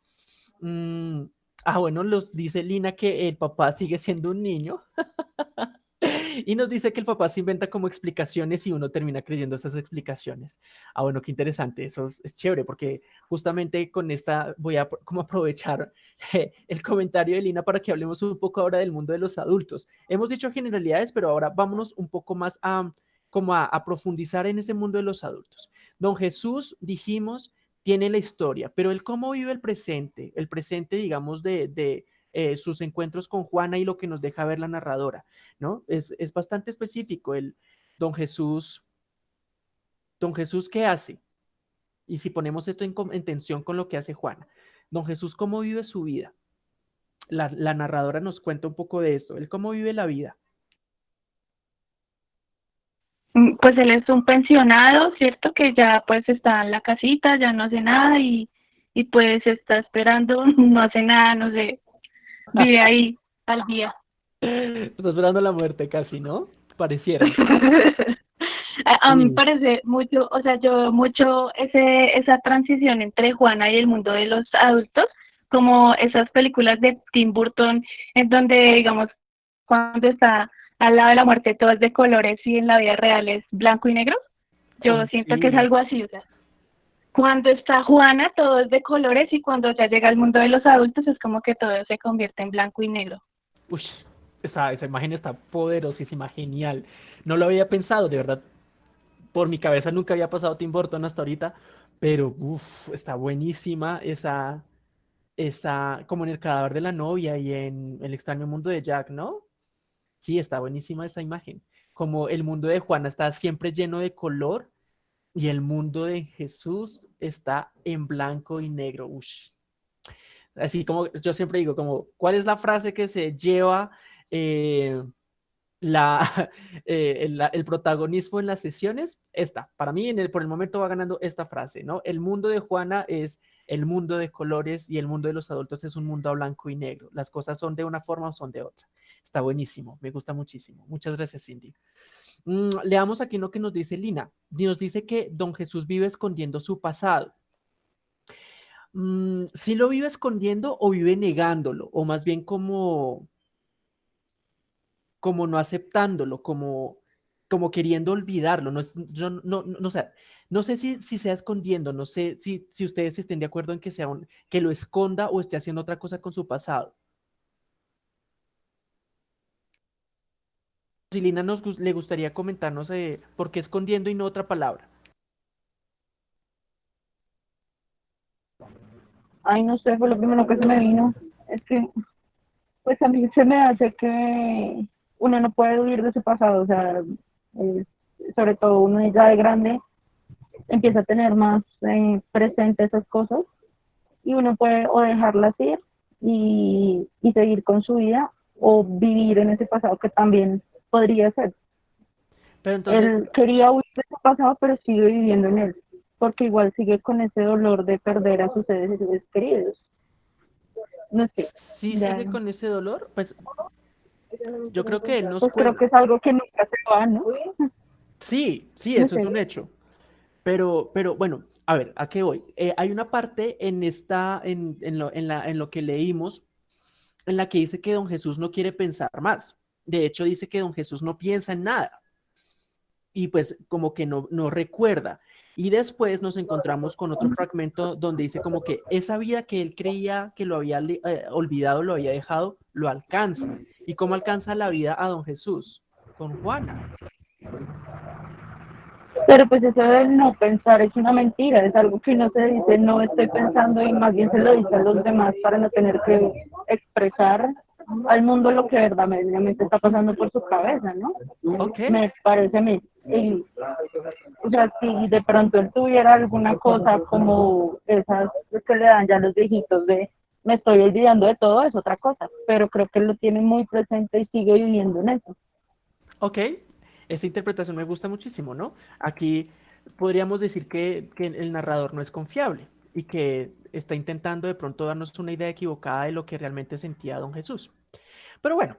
Mm, ah, bueno, los dice Lina que el papá sigue siendo un niño. Y nos dice que el papá se inventa como explicaciones y uno termina creyendo esas explicaciones. Ah, bueno, qué interesante, eso es, chévere porque justamente con esta voy a como aprovechar el comentario de Lina para que hablemos un poco ahora del mundo de los adultos. Hemos dicho generalidades, pero ahora vámonos un poco más a como a, profundizar en ese mundo de los adultos. Don Jesús, dijimos, tiene la historia, pero él cómo vive el presente, el presente, digamos, de, de eh, sus encuentros con Juana y lo que nos deja ver la narradora, ¿no? Es, bastante específico el don Jesús. Don Jesús, ¿qué hace? Y si ponemos esto en, tensión con lo que hace Juana, don Jesús, ¿cómo vive su vida? La, la narradora nos cuenta un poco de esto, él cómo vive la vida. Mm, pues él es un pensionado, ¿cierto? Que ya pues está en la casita, ya no hace nada y, y pues está esperando, no hace nada, no sé, Vive ahí al día. Está esperando la muerte casi, ¿no? Pareciera. a, mí me parece mucho, o sea, yo mucho ese, esa transición entre Juana y el mundo de los adultos, como esas películas de Tim Burton, en donde, digamos, cuando está al lado de la muerte todo es de colores y en la vida real es blanco y negro. Yo siento que es algo así, o sea, cuando está Juana todo es de colores y cuando ya llega al mundo de los adultos es como que todo se convierte en blanco y negro. Uy, esa, esa imagen está poderosísima, genial. No lo había pensado, de verdad. Por mi cabeza nunca había pasado Tim Burton hasta ahorita, pero uf, está buenísima esa, esa, como en el cadáver de la novia y en el extraño mundo de Jack, ¿no? Sí, está buenísima esa imagen. Como el mundo de Juana está siempre lleno de color y el mundo de Jesús está en blanco y negro. Así como yo siempre digo, ¿cuál es la frase que se lleva eh, eh, el, protagonismo en las sesiones? Esta, para mí por el momento va ganando esta frase, ¿no? El mundo de Juana es el mundo de colores y el mundo de los adultos es un mundo a blanco y negro. Las cosas son de una forma o son de otra. Está buenísimo, me gusta muchísimo. Muchas gracias, Cindy. Mm, leamos aquí lo que nos dice Lina. Nos dice que don Jesús vive escondiendo su pasado. Mm, si lo vive escondiendo o vive negándolo, o más bien como, como no aceptándolo, como, como queriendo olvidarlo. No, no, no, sé, no sé si, si sea escondiendo, no sé si, si ustedes estén de acuerdo en que, sea un, que lo esconda o esté haciendo otra cosa con su pasado. Silina nos le gustaría comentarnos eh, por qué escondiendo y no otra palabra. Ay, no sé, fue lo primero que se me vino. Es que, pues a mí se me hace que uno no puede huir de su pasado, o sea, sobre todo uno ya de grande empieza a tener más eh, presente esas cosas y uno puede o dejarlas ir y, y seguir con su vida o vivir en ese pasado que también podría ser. Pero entonces... Él quería huir de su pasado, pero sigue viviendo en él porque igual sigue con ese dolor de perder a sus seres queridos. No sé. ¿Sí sigue con ese dolor? Pues yo creo que él nos pues creo que es algo que nunca se va, ¿no? Sí, sí, eso es un hecho. Pero, pero bueno, a ver, ¿a qué voy? Eh, hay una parte en, esta, en, en, lo, en, la, en lo que leímos en la que dice que don Jesús no quiere pensar más. De hecho, dice que don Jesús no piensa en nada. Y pues como que no, no recuerda. Y después nos encontramos con otro fragmento donde dice como que esa vida que él creía que lo había eh, olvidado, lo había dejado, lo alcanza. ¿Y cómo alcanza la vida a don Jesús? Con Juana. Pero pues eso de no pensar es una mentira, es algo que no se dice, no estoy pensando y más bien se lo dice a los demás para no tener que expresar al mundo lo que verdaderamente está pasando por su cabeza, ¿no? Me parece a mí. o sea, si de pronto él tuviera alguna cosa como esas que le dan ya los viejitos de me estoy olvidando de todo, es otra cosa, pero creo que lo tiene muy presente y sigue viviendo en eso. Ok, esa interpretación me gusta muchísimo, ¿no? Aquí podríamos decir que, que el narrador no es confiable y que está intentando de pronto darnos una idea equivocada de lo que realmente sentía don Jesús. Pero bueno,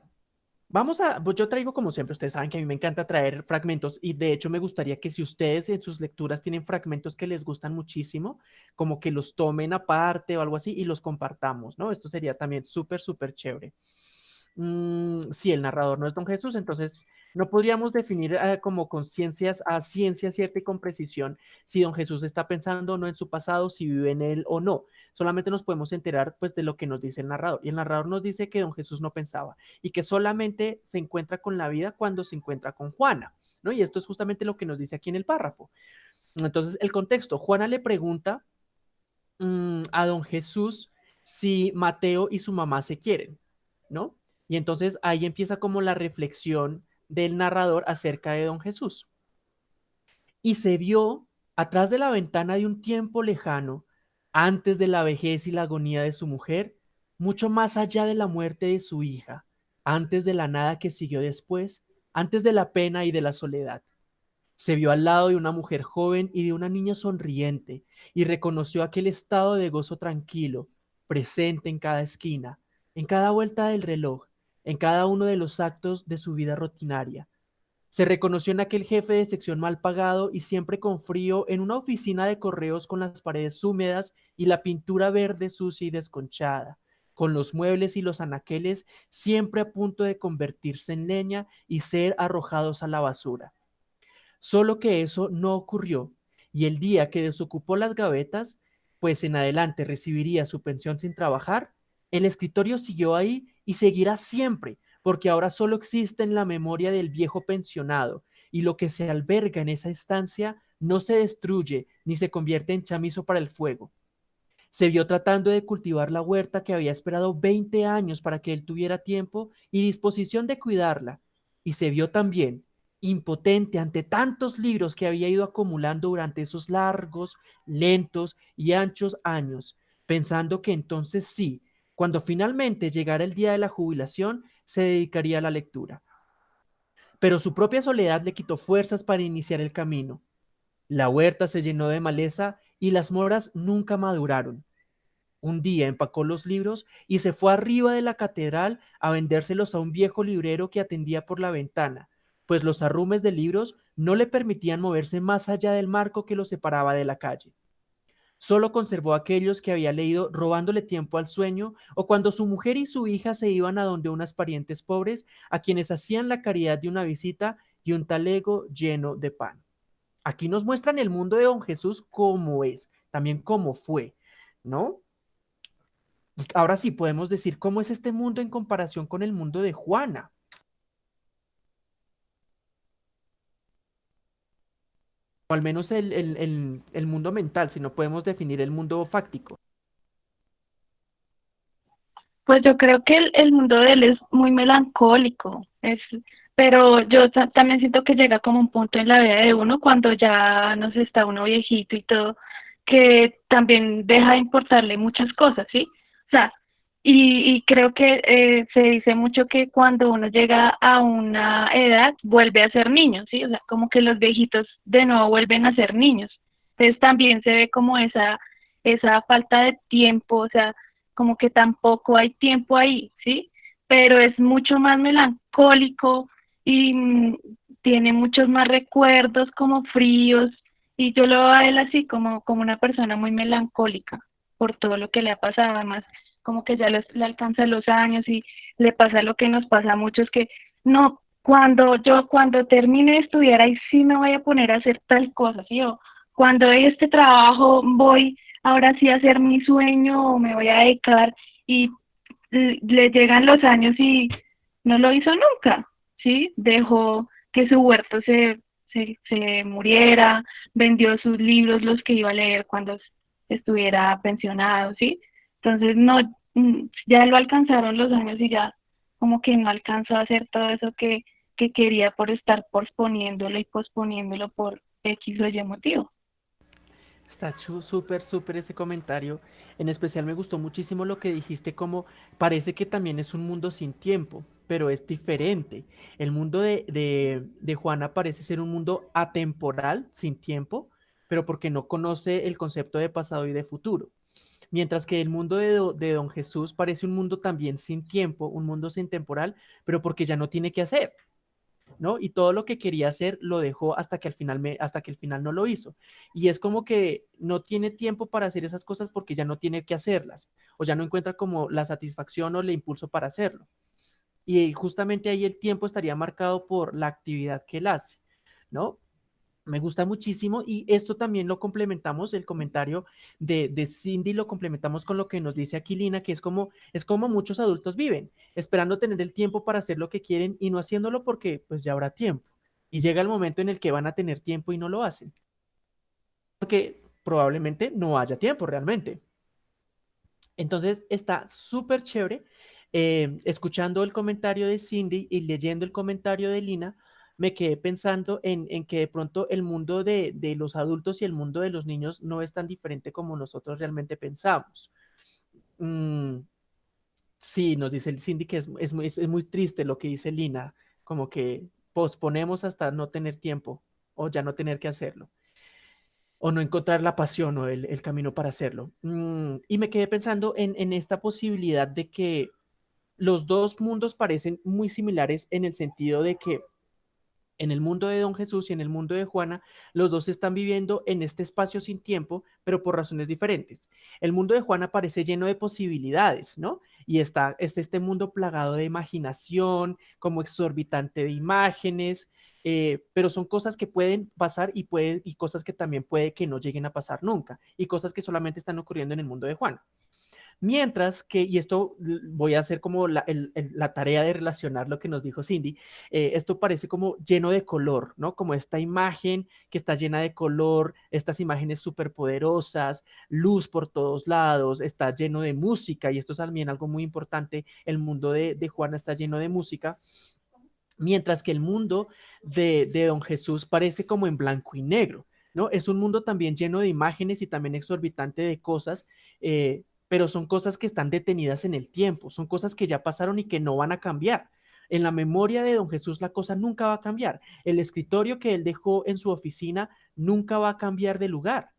vamos a, pues yo traigo como siempre, ustedes saben que a mí me encanta traer fragmentos y de hecho me gustaría que si ustedes en sus lecturas tienen fragmentos que les gustan muchísimo, como que los tomen aparte o algo así y los compartamos, ¿no? Esto sería también súper, súper chévere. Mm, si el narrador no es don Jesús, entonces no podríamos definir eh, como conciencias a ciencia cierta y con precisión si don Jesús está pensando o no en su pasado, si vive en él o no. Solamente nos podemos enterar pues de lo que nos dice el narrador. Y el narrador nos dice que don Jesús no pensaba y que solamente se encuentra con la vida cuando se encuentra con Juana, ¿no? Y esto es justamente lo que nos dice aquí en el párrafo. Entonces, el contexto, Juana le pregunta mm, a don Jesús si Mateo y su mamá se quieren, ¿no? Y entonces ahí empieza como la reflexión del narrador acerca de don Jesús. Y se vio atrás de la ventana de un tiempo lejano, antes de la vejez y la agonía de su mujer, mucho más allá de la muerte de su hija, antes de la nada que siguió después, antes de la pena y de la soledad. Se vio al lado de una mujer joven y de una niña sonriente, y reconoció aquel estado de gozo tranquilo, presente en cada esquina, en cada vuelta del reloj, en cada uno de los actos de su vida rutinaria. Se reconoció en aquel jefe de sección mal pagado y siempre con frío en una oficina de correos con las paredes húmedas y la pintura verde sucia y desconchada, con los muebles y los anaqueles siempre a punto de convertirse en leña y ser arrojados a la basura. Solo que eso no ocurrió, y el día que desocupó las gavetas, pues en adelante recibiría su pensión sin trabajar, el escritorio siguió ahí y seguirá siempre, porque ahora solo existe en la memoria del viejo pensionado, y lo que se alberga en esa estancia no se destruye ni se convierte en chamizo para el fuego. Se vio tratando de cultivar la huerta que había esperado 20 años para que él tuviera tiempo y disposición de cuidarla, y se vio también impotente ante tantos libros que había ido acumulando durante esos largos, lentos y anchos años, pensando que entonces sí, cuando finalmente llegara el día de la jubilación, se dedicaría a la lectura. Pero su propia soledad le quitó fuerzas para iniciar el camino. La huerta se llenó de maleza y las moras nunca maduraron. Un día empacó los libros y se fue arriba de la catedral a vendérselos a un viejo librero que atendía por la ventana, pues los arrumes de libros no le permitían moverse más allá del marco que lo separaba de la calle. Solo conservó aquellos que había leído robándole tiempo al sueño o cuando su mujer y su hija se iban a donde unas parientes pobres a quienes hacían la caridad de una visita y un talego lleno de pan. Aquí nos muestran el mundo de don Jesús como es, también cómo fue, ¿no? Ahora sí podemos decir cómo es este mundo en comparación con el mundo de Juana. O al menos el, mundo mental, si no podemos definir el mundo fáctico. Pues yo creo que el, mundo de él es muy melancólico, es, pero yo también siento que llega como un punto en la vida de uno cuando ya no sé, está uno viejito y todo, que también deja de importarle muchas cosas, ¿sí? sea, y, creo que eh, se dice mucho que cuando uno llega a una edad vuelve a ser niño, ¿sí? O sea, como que los viejitos de nuevo vuelven a ser niños. Entonces también se ve como esa, esa falta de tiempo, o sea, como que tampoco hay tiempo ahí, ¿sí? Pero es mucho más melancólico y mm, tiene muchos más recuerdos como fríos y yo lo veo a él así como, como una persona muy melancólica por todo lo que le ha pasado, además como que ya le, alcanza los años y le pasa lo que nos pasa a muchos que no, cuando yo cuando termine de estudiar ahí sí me voy a poner a hacer tal cosa, ¿sí? O cuando este trabajo voy ahora sí a hacer mi sueño o me voy a dedicar y le llegan los años y no lo hizo nunca, ¿sí? Dejó que su huerto se, se, se muriera, vendió sus libros, los que iba a leer cuando estuviera pensionado, ¿sí? Entonces, no, mm, ya lo alcanzaron los años y ya como que no alcanzó a hacer todo eso que, que quería por estar posponiéndolo y posponiéndolo por X o Y motivo. Está súper, súper ese comentario. En especial me gustó muchísimo lo que dijiste, como parece que también es un mundo sin tiempo, pero es diferente. El mundo de, de, de Juana parece ser un mundo atemporal, sin tiempo, pero porque no conoce el concepto de pasado y de futuro. Mientras que el mundo de, Don Jesús parece un mundo también sin tiempo, un mundo sin temporal, pero porque ya no tiene que hacer. ¿no? Y todo lo que quería hacer lo dejó hasta que al final me, hasta que al final no lo hizo. Y es como que no tiene tiempo para hacer esas cosas porque ya no tiene que hacerlas o ya no encuentra como la satisfacción o el impulso para hacerlo. Y justamente ahí el tiempo estaría marcado por la actividad que él hace, ¿no? Me gusta muchísimo y esto también lo complementamos, el comentario de, Cindy lo complementamos con lo que nos dice Aquilina, que es como, es como muchos adultos viven, esperando tener el tiempo para hacer lo que quieren y no haciéndolo porque pues ya habrá tiempo. Y llega el momento en el que van a tener tiempo y no lo hacen. Porque probablemente no haya tiempo realmente. Entonces está súper chévere eh, escuchando el comentario de Cindy y leyendo el comentario de Lina me quedé pensando en, que de pronto el mundo de, los adultos y el mundo de los niños no es tan diferente como nosotros realmente pensamos. Mm, sí, nos dice el Cindy que es, muy, triste lo que dice Lina, como que posponemos hasta no tener tiempo o ya no tener que hacerlo o no encontrar la pasión o el, camino para hacerlo. Mm, y me quedé pensando en, en, esta posibilidad de que los dos mundos parecen muy similares en el sentido de que en el mundo de Don Jesús y en el mundo de Juana, los dos están viviendo en este espacio sin tiempo, pero por razones diferentes. El mundo de Juana parece lleno de posibilidades, ¿no? Y está es este mundo plagado de imaginación, como exorbitante de imágenes, eh, pero son cosas que pueden pasar y, y cosas que también puede que no lleguen a pasar nunca, y cosas que solamente están ocurriendo en el mundo de Juana. Mientras que, y esto voy a hacer como la, tarea de relacionar lo que nos dijo Cindy, eh, esto parece como lleno de color, ¿no? Como esta imagen que está llena de color, estas imágenes súper poderosas, luz por todos lados, está lleno de música, y esto es también algo muy importante, el mundo de, Juana está lleno de música, mientras que el mundo de, Don Jesús parece como en blanco y negro. ¿no? Es un mundo también lleno de imágenes y también exorbitante de cosas, eh, pero son cosas que están detenidas en el tiempo, son cosas que ya pasaron y que no van a cambiar. En la memoria de don Jesús la cosa nunca va a cambiar. El escritorio que él dejó en su oficina nunca va a cambiar de lugar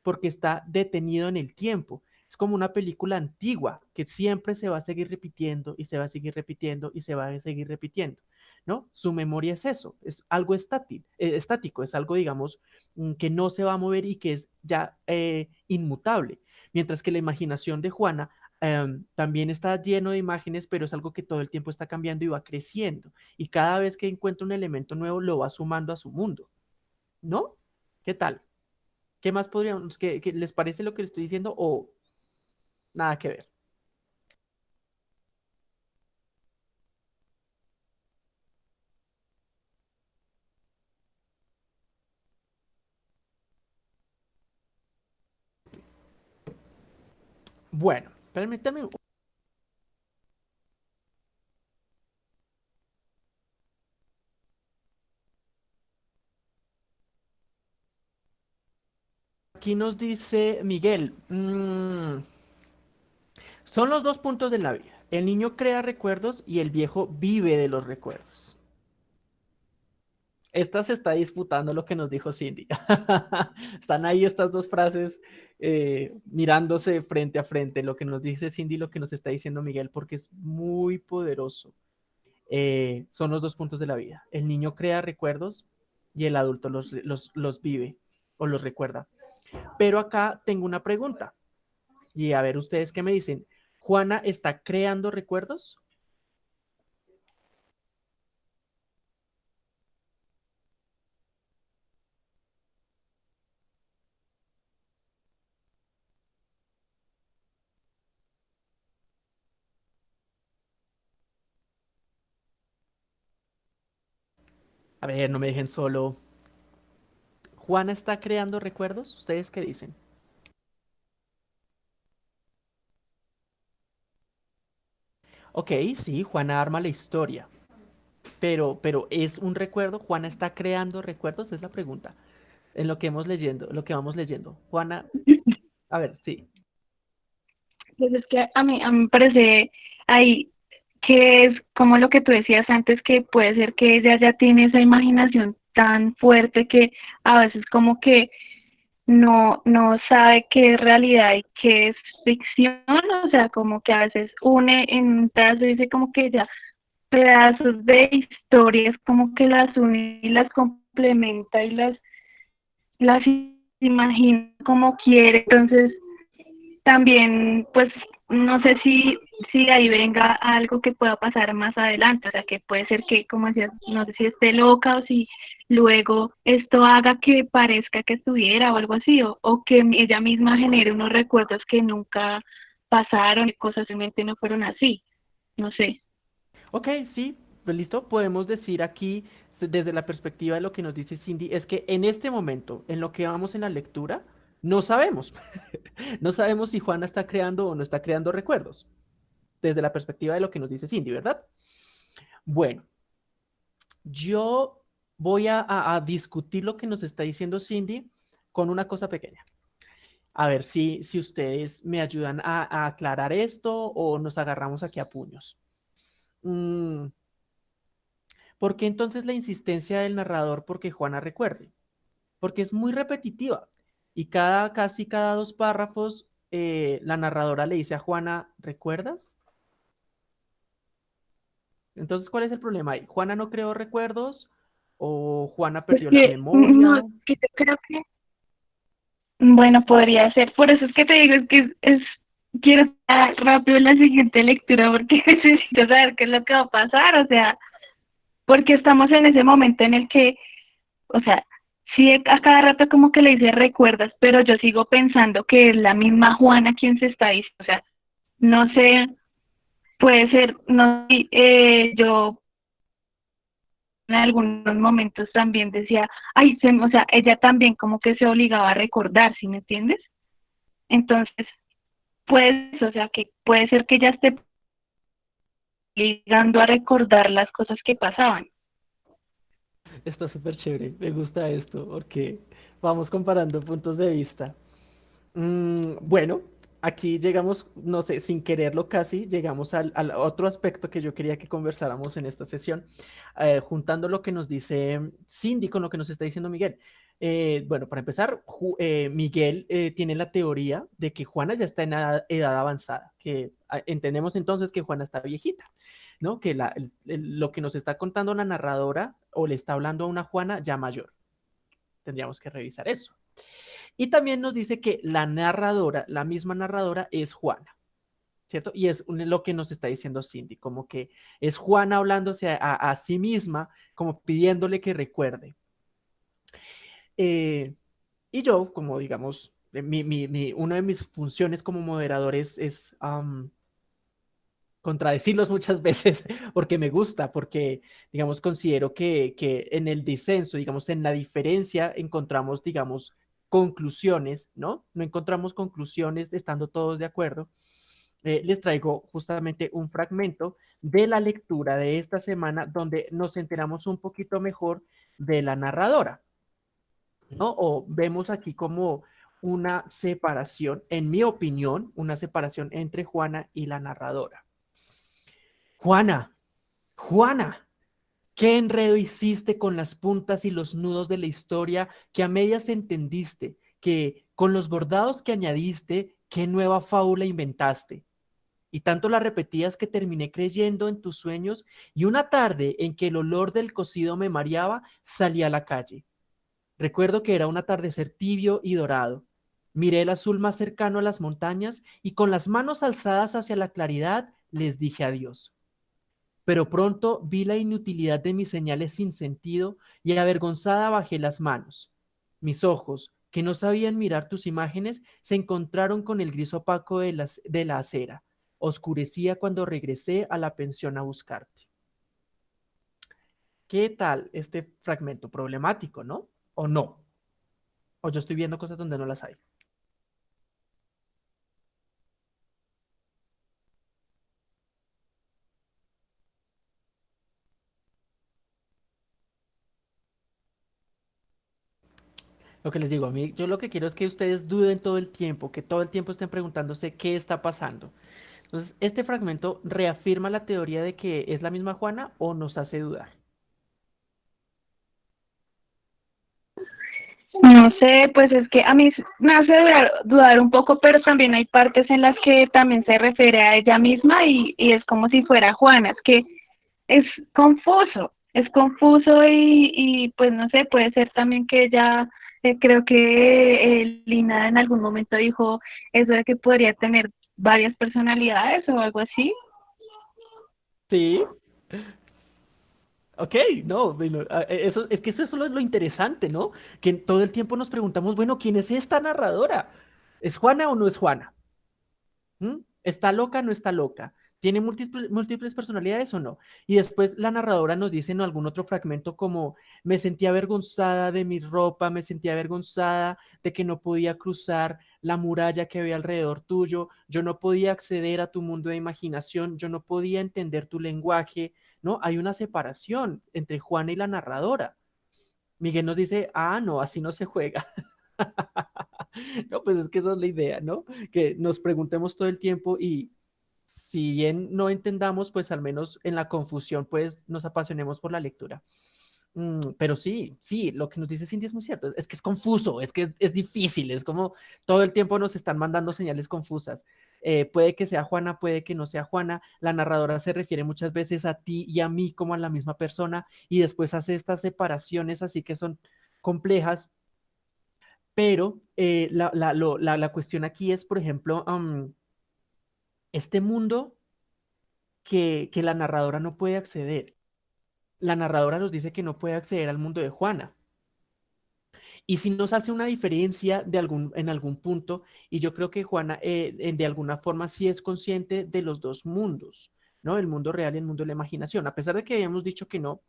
porque está detenido en el tiempo. Es como una película antigua que siempre se va a seguir repitiendo y se va a seguir repitiendo y se va a seguir repitiendo. ¿No? Su memoria es eso, es algo estático, eh, estático es algo, digamos, mm, que no se va a mover y que es ya eh, inmutable. Mientras que la imaginación de Juana Em, también está lleno de imágenes, pero es algo que todo el tiempo está cambiando y va creciendo. Y cada vez que encuentra un elemento nuevo, lo va sumando a su mundo. ¿No? ¿Qué tal? ¿Qué más podríamos, que, les parece lo que les estoy diciendo o nada que ver? Bueno, Permítame. Aquí nos dice Miguel, mm, son los dos puntos de la vida. El niño crea recuerdos y el viejo vive de los recuerdos. Esta se está disputando lo que nos dijo Cindy. Están ahí estas dos frases eh, mirándose frente a frente, lo que nos dice Cindy y lo que nos está diciendo Miguel, porque es muy poderoso. Eh, son los dos puntos de la vida. El niño crea recuerdos y el adulto los, los vive o los recuerda. Pero acá tengo una pregunta. Y a ver ustedes qué me dicen. ¿Juana está creando recuerdos? A ver, no me dejen solo. ¿Juana está creando recuerdos? ¿Ustedes qué dicen? Ok, sí, Juana arma la historia. Pero, pero ¿es un recuerdo? ¿Juana está creando recuerdos? Es la pregunta. En lo que hemos leyendo, lo que vamos leyendo. Juana, a ver, sí. Pues es que a mí, a mí me parece ahí que es como lo que tú decías antes, que puede ser que ella ya tiene esa imaginación tan fuerte que a veces como que no, no sabe qué es realidad y qué es ficción, o sea, como que a veces une en un pedazo y dice como que ya pedazos de historias como que las une y las complementa y las, las imagina como quiere, entonces también pues no sé si, si ahí venga algo que pueda pasar más adelante, o sea, que puede ser que, como decías, no sé si esté loca o si luego esto haga que parezca que estuviera o algo así, o, o que ella misma genere unos recuerdos que nunca pasaron y cosas simplemente no fueron así, no sé. Ok, sí, pues listo, podemos decir aquí, desde la perspectiva de lo que nos dice Cindy, es que en este momento, en lo que vamos en la lectura, no sabemos. no sabemos si Juana está creando o no está creando recuerdos. Desde la perspectiva de lo que nos dice Cindy, ¿verdad? Bueno, yo voy a, discutir lo que nos está diciendo Cindy con una cosa pequeña. A ver si, si ustedes me ayudan a, aclarar esto o nos agarramos aquí a puños. Mm, ¿Por qué entonces la insistencia del narrador porque Juana recuerde? Porque es muy repetitiva. Y cada, casi cada dos párrafos, eh, la narradora le dice a Juana, ¿recuerdas? Entonces, ¿cuál es el problema ahí? ¿Juana no creó recuerdos? ¿O Juana perdió la memoria? No, que creo que... Bueno, podría ser. Por eso es que te digo, es que es, quiero estar rápido en la siguiente lectura porque necesito saber qué es lo que va a pasar, o sea, porque estamos en ese momento en el que, o sea, sí a cada rato como que le dice recuerdas, pero yo sigo pensando que es la misma Juana quien se está diciendo, o sea, no sé, puede ser, no eh, yo en algunos momentos también decía, ay, o sea, ella también como que se obligaba a recordar, ¿sí me entiendes? Entonces, pues, o sea, que puede ser que ella esté obligando a recordar las cosas que pasaban. Está súper chévere, me gusta esto porque vamos comparando puntos de vista. Mm, bueno, aquí llegamos, no sé, sin quererlo casi, llegamos al, otro aspecto que yo quería que conversáramos en esta sesión, eh, juntando lo que nos dice Cindy con lo que nos está diciendo Miguel. Eh, bueno, para empezar, eh, Miguel tiene la teoría de que Juana ya está en edad, avanzada, que ah, entendemos entonces que Juana está viejita, ¿no? Que lo que nos está contando la narradora o le está hablando a una Juana ya mayor. Tendríamos que revisar eso. Y también nos dice que la narradora, la misma narradora, es Juana. ¿Cierto? Y es lo que nos está diciendo Cindy, como que es Juana hablándose a sí misma, como pidiéndole que recuerde. Eh, y yo, como digamos, mi, una de mis funciones como moderador es, contradecirlos muchas veces porque me gusta, porque, digamos, considero que, en el disenso, digamos, en la diferencia encontramos, digamos, conclusiones, ¿no? No encontramos conclusiones estando todos de acuerdo. Eh, les traigo justamente un fragmento de la lectura de esta semana donde nos enteramos un poquito mejor de la narradora. ¿no? O vemos aquí como una separación, en mi opinión, una separación entre Juana y la narradora. Juana, Juana, ¿qué enredo hiciste con las puntas y los nudos de la historia que a medias entendiste, que con los bordados que añadiste, qué nueva fábula inventaste? Y tanto la repetías que terminé creyendo en tus sueños y una tarde en que el olor del cocido me mareaba, salí a la calle Recuerdo que era un atardecer tibio y dorado. Miré el azul más cercano a las montañas y con las manos alzadas hacia la claridad les dije adiós. Pero pronto vi la inutilidad de mis señales sin sentido y avergonzada bajé las manos. Mis ojos, que no sabían mirar tus imágenes, se encontraron con el gris opaco de, la acera. Oscurecía cuando regresé a la pensión a buscarte. ¿Qué tal este fragmento problemático, no? o no. O yo estoy viendo cosas donde no las hay. Lo que les digo, a mí, yo lo que quiero es que ustedes duden todo el tiempo, que todo el tiempo estén preguntándose qué está pasando. Entonces, este fragmento reafirma la teoría de que es la misma Juana o nos hace dudar. No sé, pues es que a mí me hace dudar, un poco, pero también hay partes en las que también se refiere a ella misma y, y es como si fuera Juana, es que es confuso, es confuso y, y pues no sé, puede ser también que ella, eh, creo que eh, Lina en algún momento dijo eso de que podría tener varias personalidades o algo así. Sí, Ok, no, e, eso, es que eso, es lo interesante, ¿no? Que todo el tiempo nos preguntamos, bueno, ¿quién es esta narradora? ¿Es Juana o no es Juana? ¿Mm? ¿Está loca o no está loca? ¿Tiene múltiples, múltiples personalidades o no? Y después la narradora nos dice en algún otro fragmento como, me sentía avergonzada de mi ropa, me sentía avergonzada de que no podía cruzar la muralla que había alrededor tuyo, yo no podía acceder a tu mundo de imaginación, yo no podía entender tu lenguaje, ¿no? Hay una separación entre Juana y la narradora. Miguel nos dice, ah, no, así no se juega. no, pues es que esa es la idea, ¿no? Que nos preguntemos todo el tiempo y si bien no entendamos, pues al menos en la confusión, pues nos apasionemos por la lectura. Mm, pero sí, sí, lo que nos dice Cindy es muy cierto, es que es confuso, es que es, difícil, es como todo el tiempo nos están mandando señales confusas. Eh, puede que sea Juana, puede que no sea Juana, la narradora se refiere muchas veces a ti y a mí como a la misma persona y después hace estas separaciones así que son complejas, pero eh, la, la, cuestión aquí es, por ejemplo, este mundo que, la narradora no puede acceder. La narradora nos dice que no puede acceder al mundo de Juana. Y si nos hace una diferencia en algún punto, y yo creo que Juana eh, de alguna forma sí es consciente de los dos mundos, ¿no? El mundo real y el mundo de la imaginación. A pesar de que habíamos dicho que no,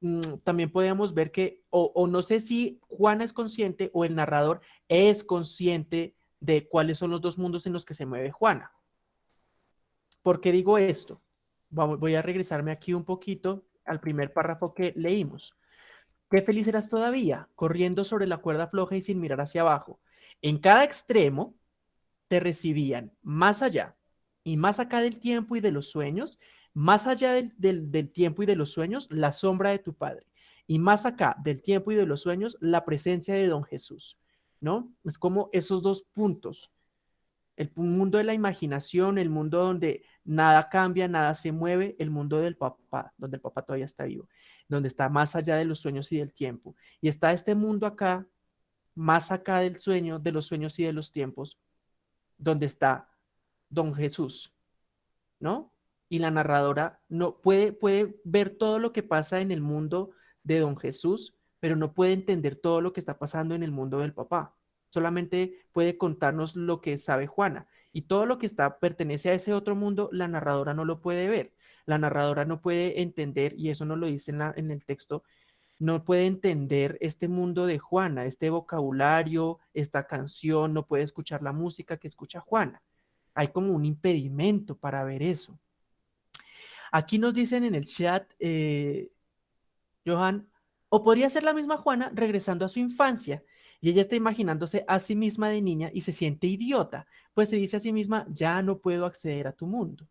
mm, también podemos ver que, o, o, no sé si Juana es consciente o el narrador es consciente de cuáles son los dos mundos en los que se mueve Juana. ¿Por qué digo esto? Voy a regresarme aquí un poquito al primer párrafo que leímos. Qué feliz eras todavía, corriendo sobre la cuerda floja y sin mirar hacia abajo. En cada extremo te recibían más allá y más acá del tiempo y de los sueños, más allá del, del, tiempo y de los sueños, la sombra de tu padre. y más acá del tiempo y de los sueños, la presencia de don Jesús, ¿no? Es como esos dos puntos. El mundo de la imaginación, el mundo donde nada cambia, nada se mueve, el mundo del papá, donde el papá todavía está vivo, donde está más allá de los sueños y del tiempo. Y está este mundo acá, más acá del sueño, de los sueños y de los tiempos, donde está don Jesús, ¿no? Y la narradora no puede, puede ver todo lo que pasa en el mundo de don Jesús, pero no puede entender todo lo que está pasando en el mundo del papá. Solamente puede contarnos lo que sabe Juana. Y todo lo que está pertenece a ese otro mundo, la narradora no lo puede ver. La narradora no puede entender, y eso no lo dice en, en el texto, no puede entender este mundo de Juana, este vocabulario, esta canción, no puede escuchar la música que escucha Juana. Hay como un impedimento para ver eso. Aquí nos dicen en el chat, eh, Johan, o podría ser la misma Juana regresando a su infancia y ella está imaginándose a sí misma de niña y se siente idiota, pues se dice a sí misma, ya no puedo acceder a tu mundo.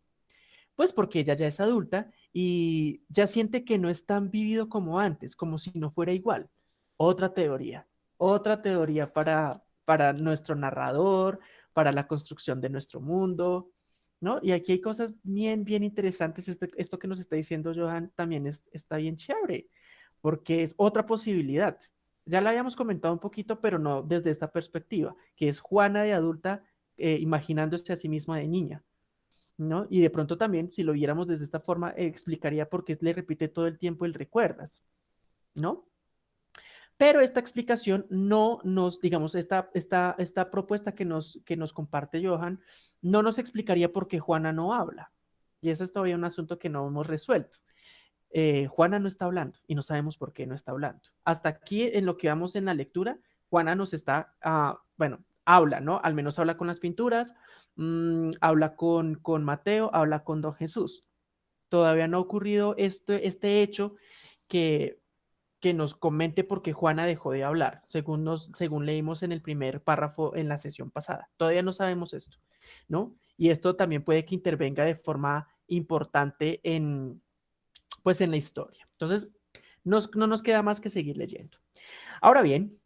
Pues porque ella ya es adulta y ya siente que no es tan vivido como antes, como si no fuera igual. Otra teoría, otra teoría para, para nuestro narrador, para la construcción de nuestro mundo, ¿no? Y aquí hay cosas bien, bien interesantes. Este, esto que nos está diciendo Johan también está bien chévere, porque es otra posibilidad. Ya la habíamos comentado un poquito, pero no desde esta perspectiva, que es Juana de adulta eh, imaginándose a sí misma de niña. ¿no? Y de pronto también, si lo viéramos desde esta forma, explicaría por qué le repite todo el tiempo el recuerdas, ¿no? Pero esta explicación no nos, digamos, esta, esta, esta propuesta que nos, que nos comparte Johan, no nos explicaría por qué Juana no habla. Y ese es todavía un asunto que no hemos resuelto. Eh, Juana no está hablando y no sabemos por qué no está hablando. Hasta aquí, en lo que vamos en la lectura, Juana nos está, uh, bueno, habla, ¿no? Al menos habla con las pinturas, mmm, habla con, con Mateo, habla con Don Jesús. Todavía no ha ocurrido este, este hecho que, que nos comente por qué Juana dejó de hablar, según, nos, según leímos en el primer párrafo en la sesión pasada. Todavía no sabemos esto, ¿no? Y esto también puede que intervenga de forma importante en, pues, en la historia. Entonces, nos, no nos queda más que seguir leyendo. Ahora bien,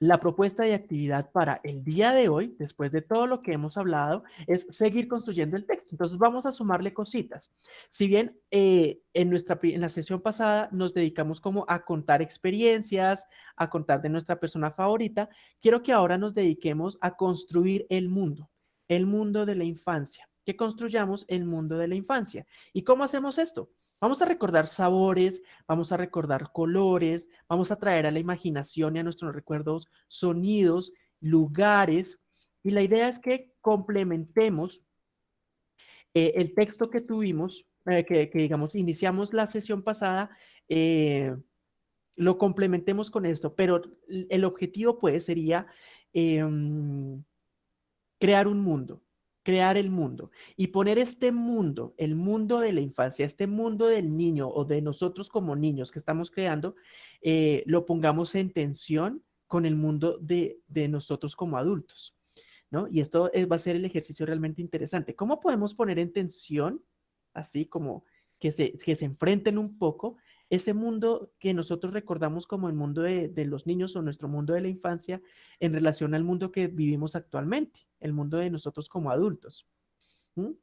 la propuesta de actividad para el día de hoy, después de todo lo que hemos hablado, es seguir construyendo el texto. Entonces vamos a sumarle cositas. Si bien eh, en, nuestra, en la sesión pasada nos dedicamos como a contar experiencias, a contar de nuestra persona favorita, quiero que ahora nos dediquemos a construir el mundo, el mundo de la infancia, que construyamos el mundo de la infancia. ¿Y cómo hacemos esto? Vamos a recordar sabores, vamos a recordar colores, vamos a traer a la imaginación y a nuestros recuerdos sonidos, lugares. Y la idea es que complementemos eh, el texto que tuvimos, eh, que, digamos, iniciamos la sesión pasada, eh, lo complementemos con esto, pero el objetivo pues sería em, crear un mundo, crear el mundo y poner este mundo, el mundo de la infancia, este mundo del niño o de nosotros como niños que estamos creando, eh, lo pongamos en tensión con el mundo de, nosotros como adultos. ¿no? Y esto va a ser el ejercicio realmente interesante. ¿Cómo podemos poner en tensión, así como que se, que se enfrenten un poco, ese mundo que nosotros recordamos como el mundo de, los niños o nuestro mundo de la infancia en relación al mundo que vivimos actualmente, el mundo de nosotros como adultos.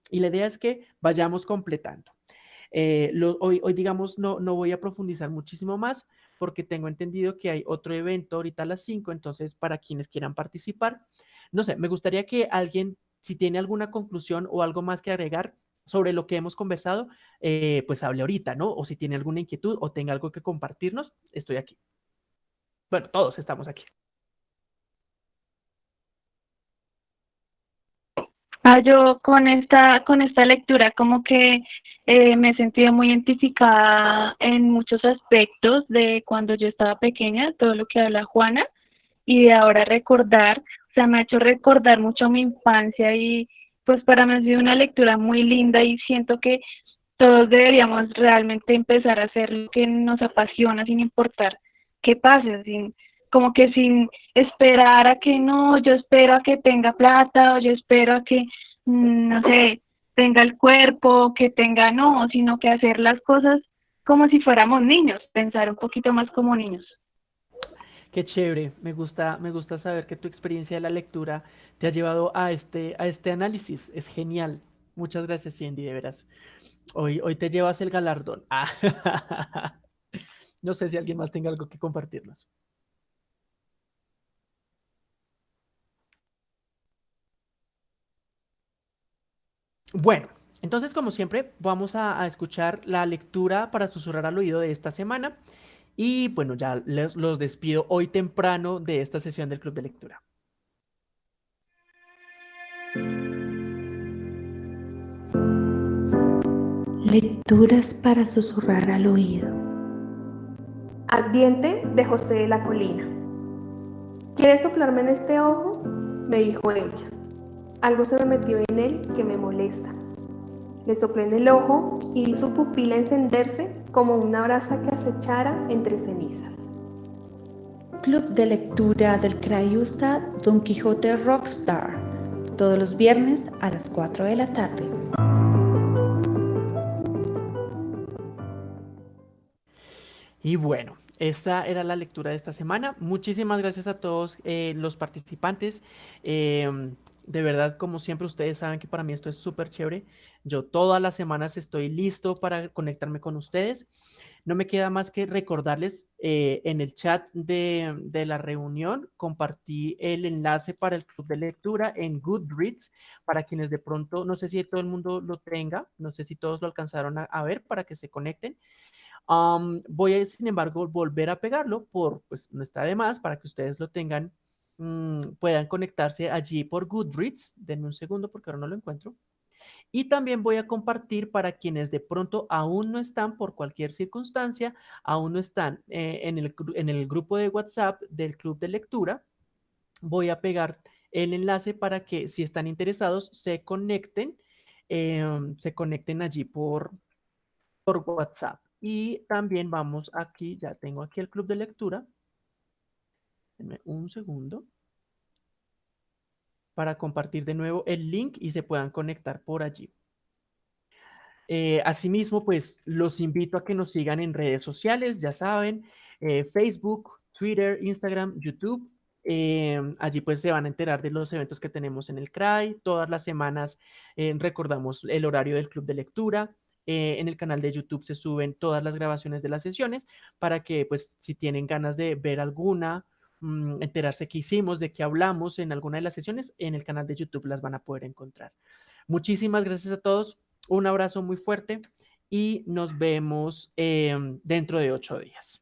Y la idea es que vayamos completando. Eh, hoy, hoy, digamos, no, no voy a profundizar muchísimo más porque tengo entendido que hay otro evento ahorita a las 5, entonces para quienes quieran participar, no sé, me gustaría que alguien, si tiene alguna conclusión o algo más que agregar, sobre lo que hemos conversado, eh, pues hable ahorita, ¿no? O si tiene alguna inquietud o tenga algo que compartirnos, estoy aquí. Bueno, todos estamos aquí. Ah, yo con esta, con esta lectura como que eh, me sentí muy identificada en muchos aspectos de cuando yo estaba pequeña, todo lo que habla Juana, y de ahora recordar, o sea, me ha hecho recordar mucho mi infancia y, pues para mí ha sido una lectura muy linda y siento que todos deberíamos realmente empezar a hacer lo que nos apasiona sin importar qué pase, sin, como que sin esperar a que no, yo espero a que tenga plata o yo espero a que, mm, no sé, tenga el cuerpo, que tenga no, sino que hacer las cosas como si fuéramos niños, pensar un poquito más como niños. Qué chévere, me gusta, me gusta saber que tu experiencia de la lectura te ha llevado a este, a este análisis. Es genial. Muchas gracias, Cindy, de veras. Hoy, hoy te llevas el galardón. Ah. No sé si alguien más tenga algo que compartirnos. Bueno, entonces como siempre vamos a, a escuchar la lectura para susurrar al oído de esta semana. Y bueno, ya los despido hoy temprano de esta sesión del Club de Lectura. Lecturas para susurrar al oído. Ardiente de José de la Colina. ¿Quieres soplarme en este ojo? me dijo ella. Algo se me metió en él que me molesta. Le soplé en el ojo y vi su pupila encenderse como una brasa que acechara entre cenizas. Club de lectura del Crayusta Don Quijote Rockstar, todos los viernes a las 4 de la tarde. Y bueno, esa era la lectura de esta semana. Muchísimas gracias a todos eh, los participantes. Em, de verdad, como siempre, ustedes saben que para mí esto es súper chévere. Yo todas las semanas estoy listo para conectarme con ustedes. No me queda más que recordarles eh, en el chat de, de, la reunión, compartí el enlace para el club de lectura en Goodreads, para quienes de pronto, no sé si todo el mundo lo tenga, no sé si todos lo alcanzaron a, ver para que se conecten. Voy a, sin embargo, volver a pegarlo por, pues no está de más, para que ustedes lo tengan Mm, puedan conectarse allí por Goodreads. Denme un segundo porque ahora no lo encuentro. Y también voy a compartir para quienes de pronto aún no están por cualquier circunstancia, aún no están eh, en, el, en, el, grupo de WhatsApp del club de lectura. Voy a pegar el enlace para que si están interesados se conecten, em, se conecten allí por, por WhatsApp. Y también vamos aquí, ya tengo aquí el club de lectura un segundo para compartir de nuevo el link y se puedan conectar por allí. Eh, asimismo, pues los invito a que nos sigan en redes sociales, ya saben, eh, Facebook, Twitter, Instagram, YouTube. Eh, allí pues se van a enterar de los eventos que tenemos en el CRAI. Todas las semanas recordamos el horario del club de lectura. en el canal de YouTube se suben todas las grabaciones de las sesiones para que pues si tienen ganas de ver alguna Mm, enterarse qué hicimos, de qué hablamos en alguna de las sesiones, en el canal de YouTube las van a poder encontrar. Muchísimas gracias a todos, un abrazo muy fuerte y nos vemos em, dentro de ocho días.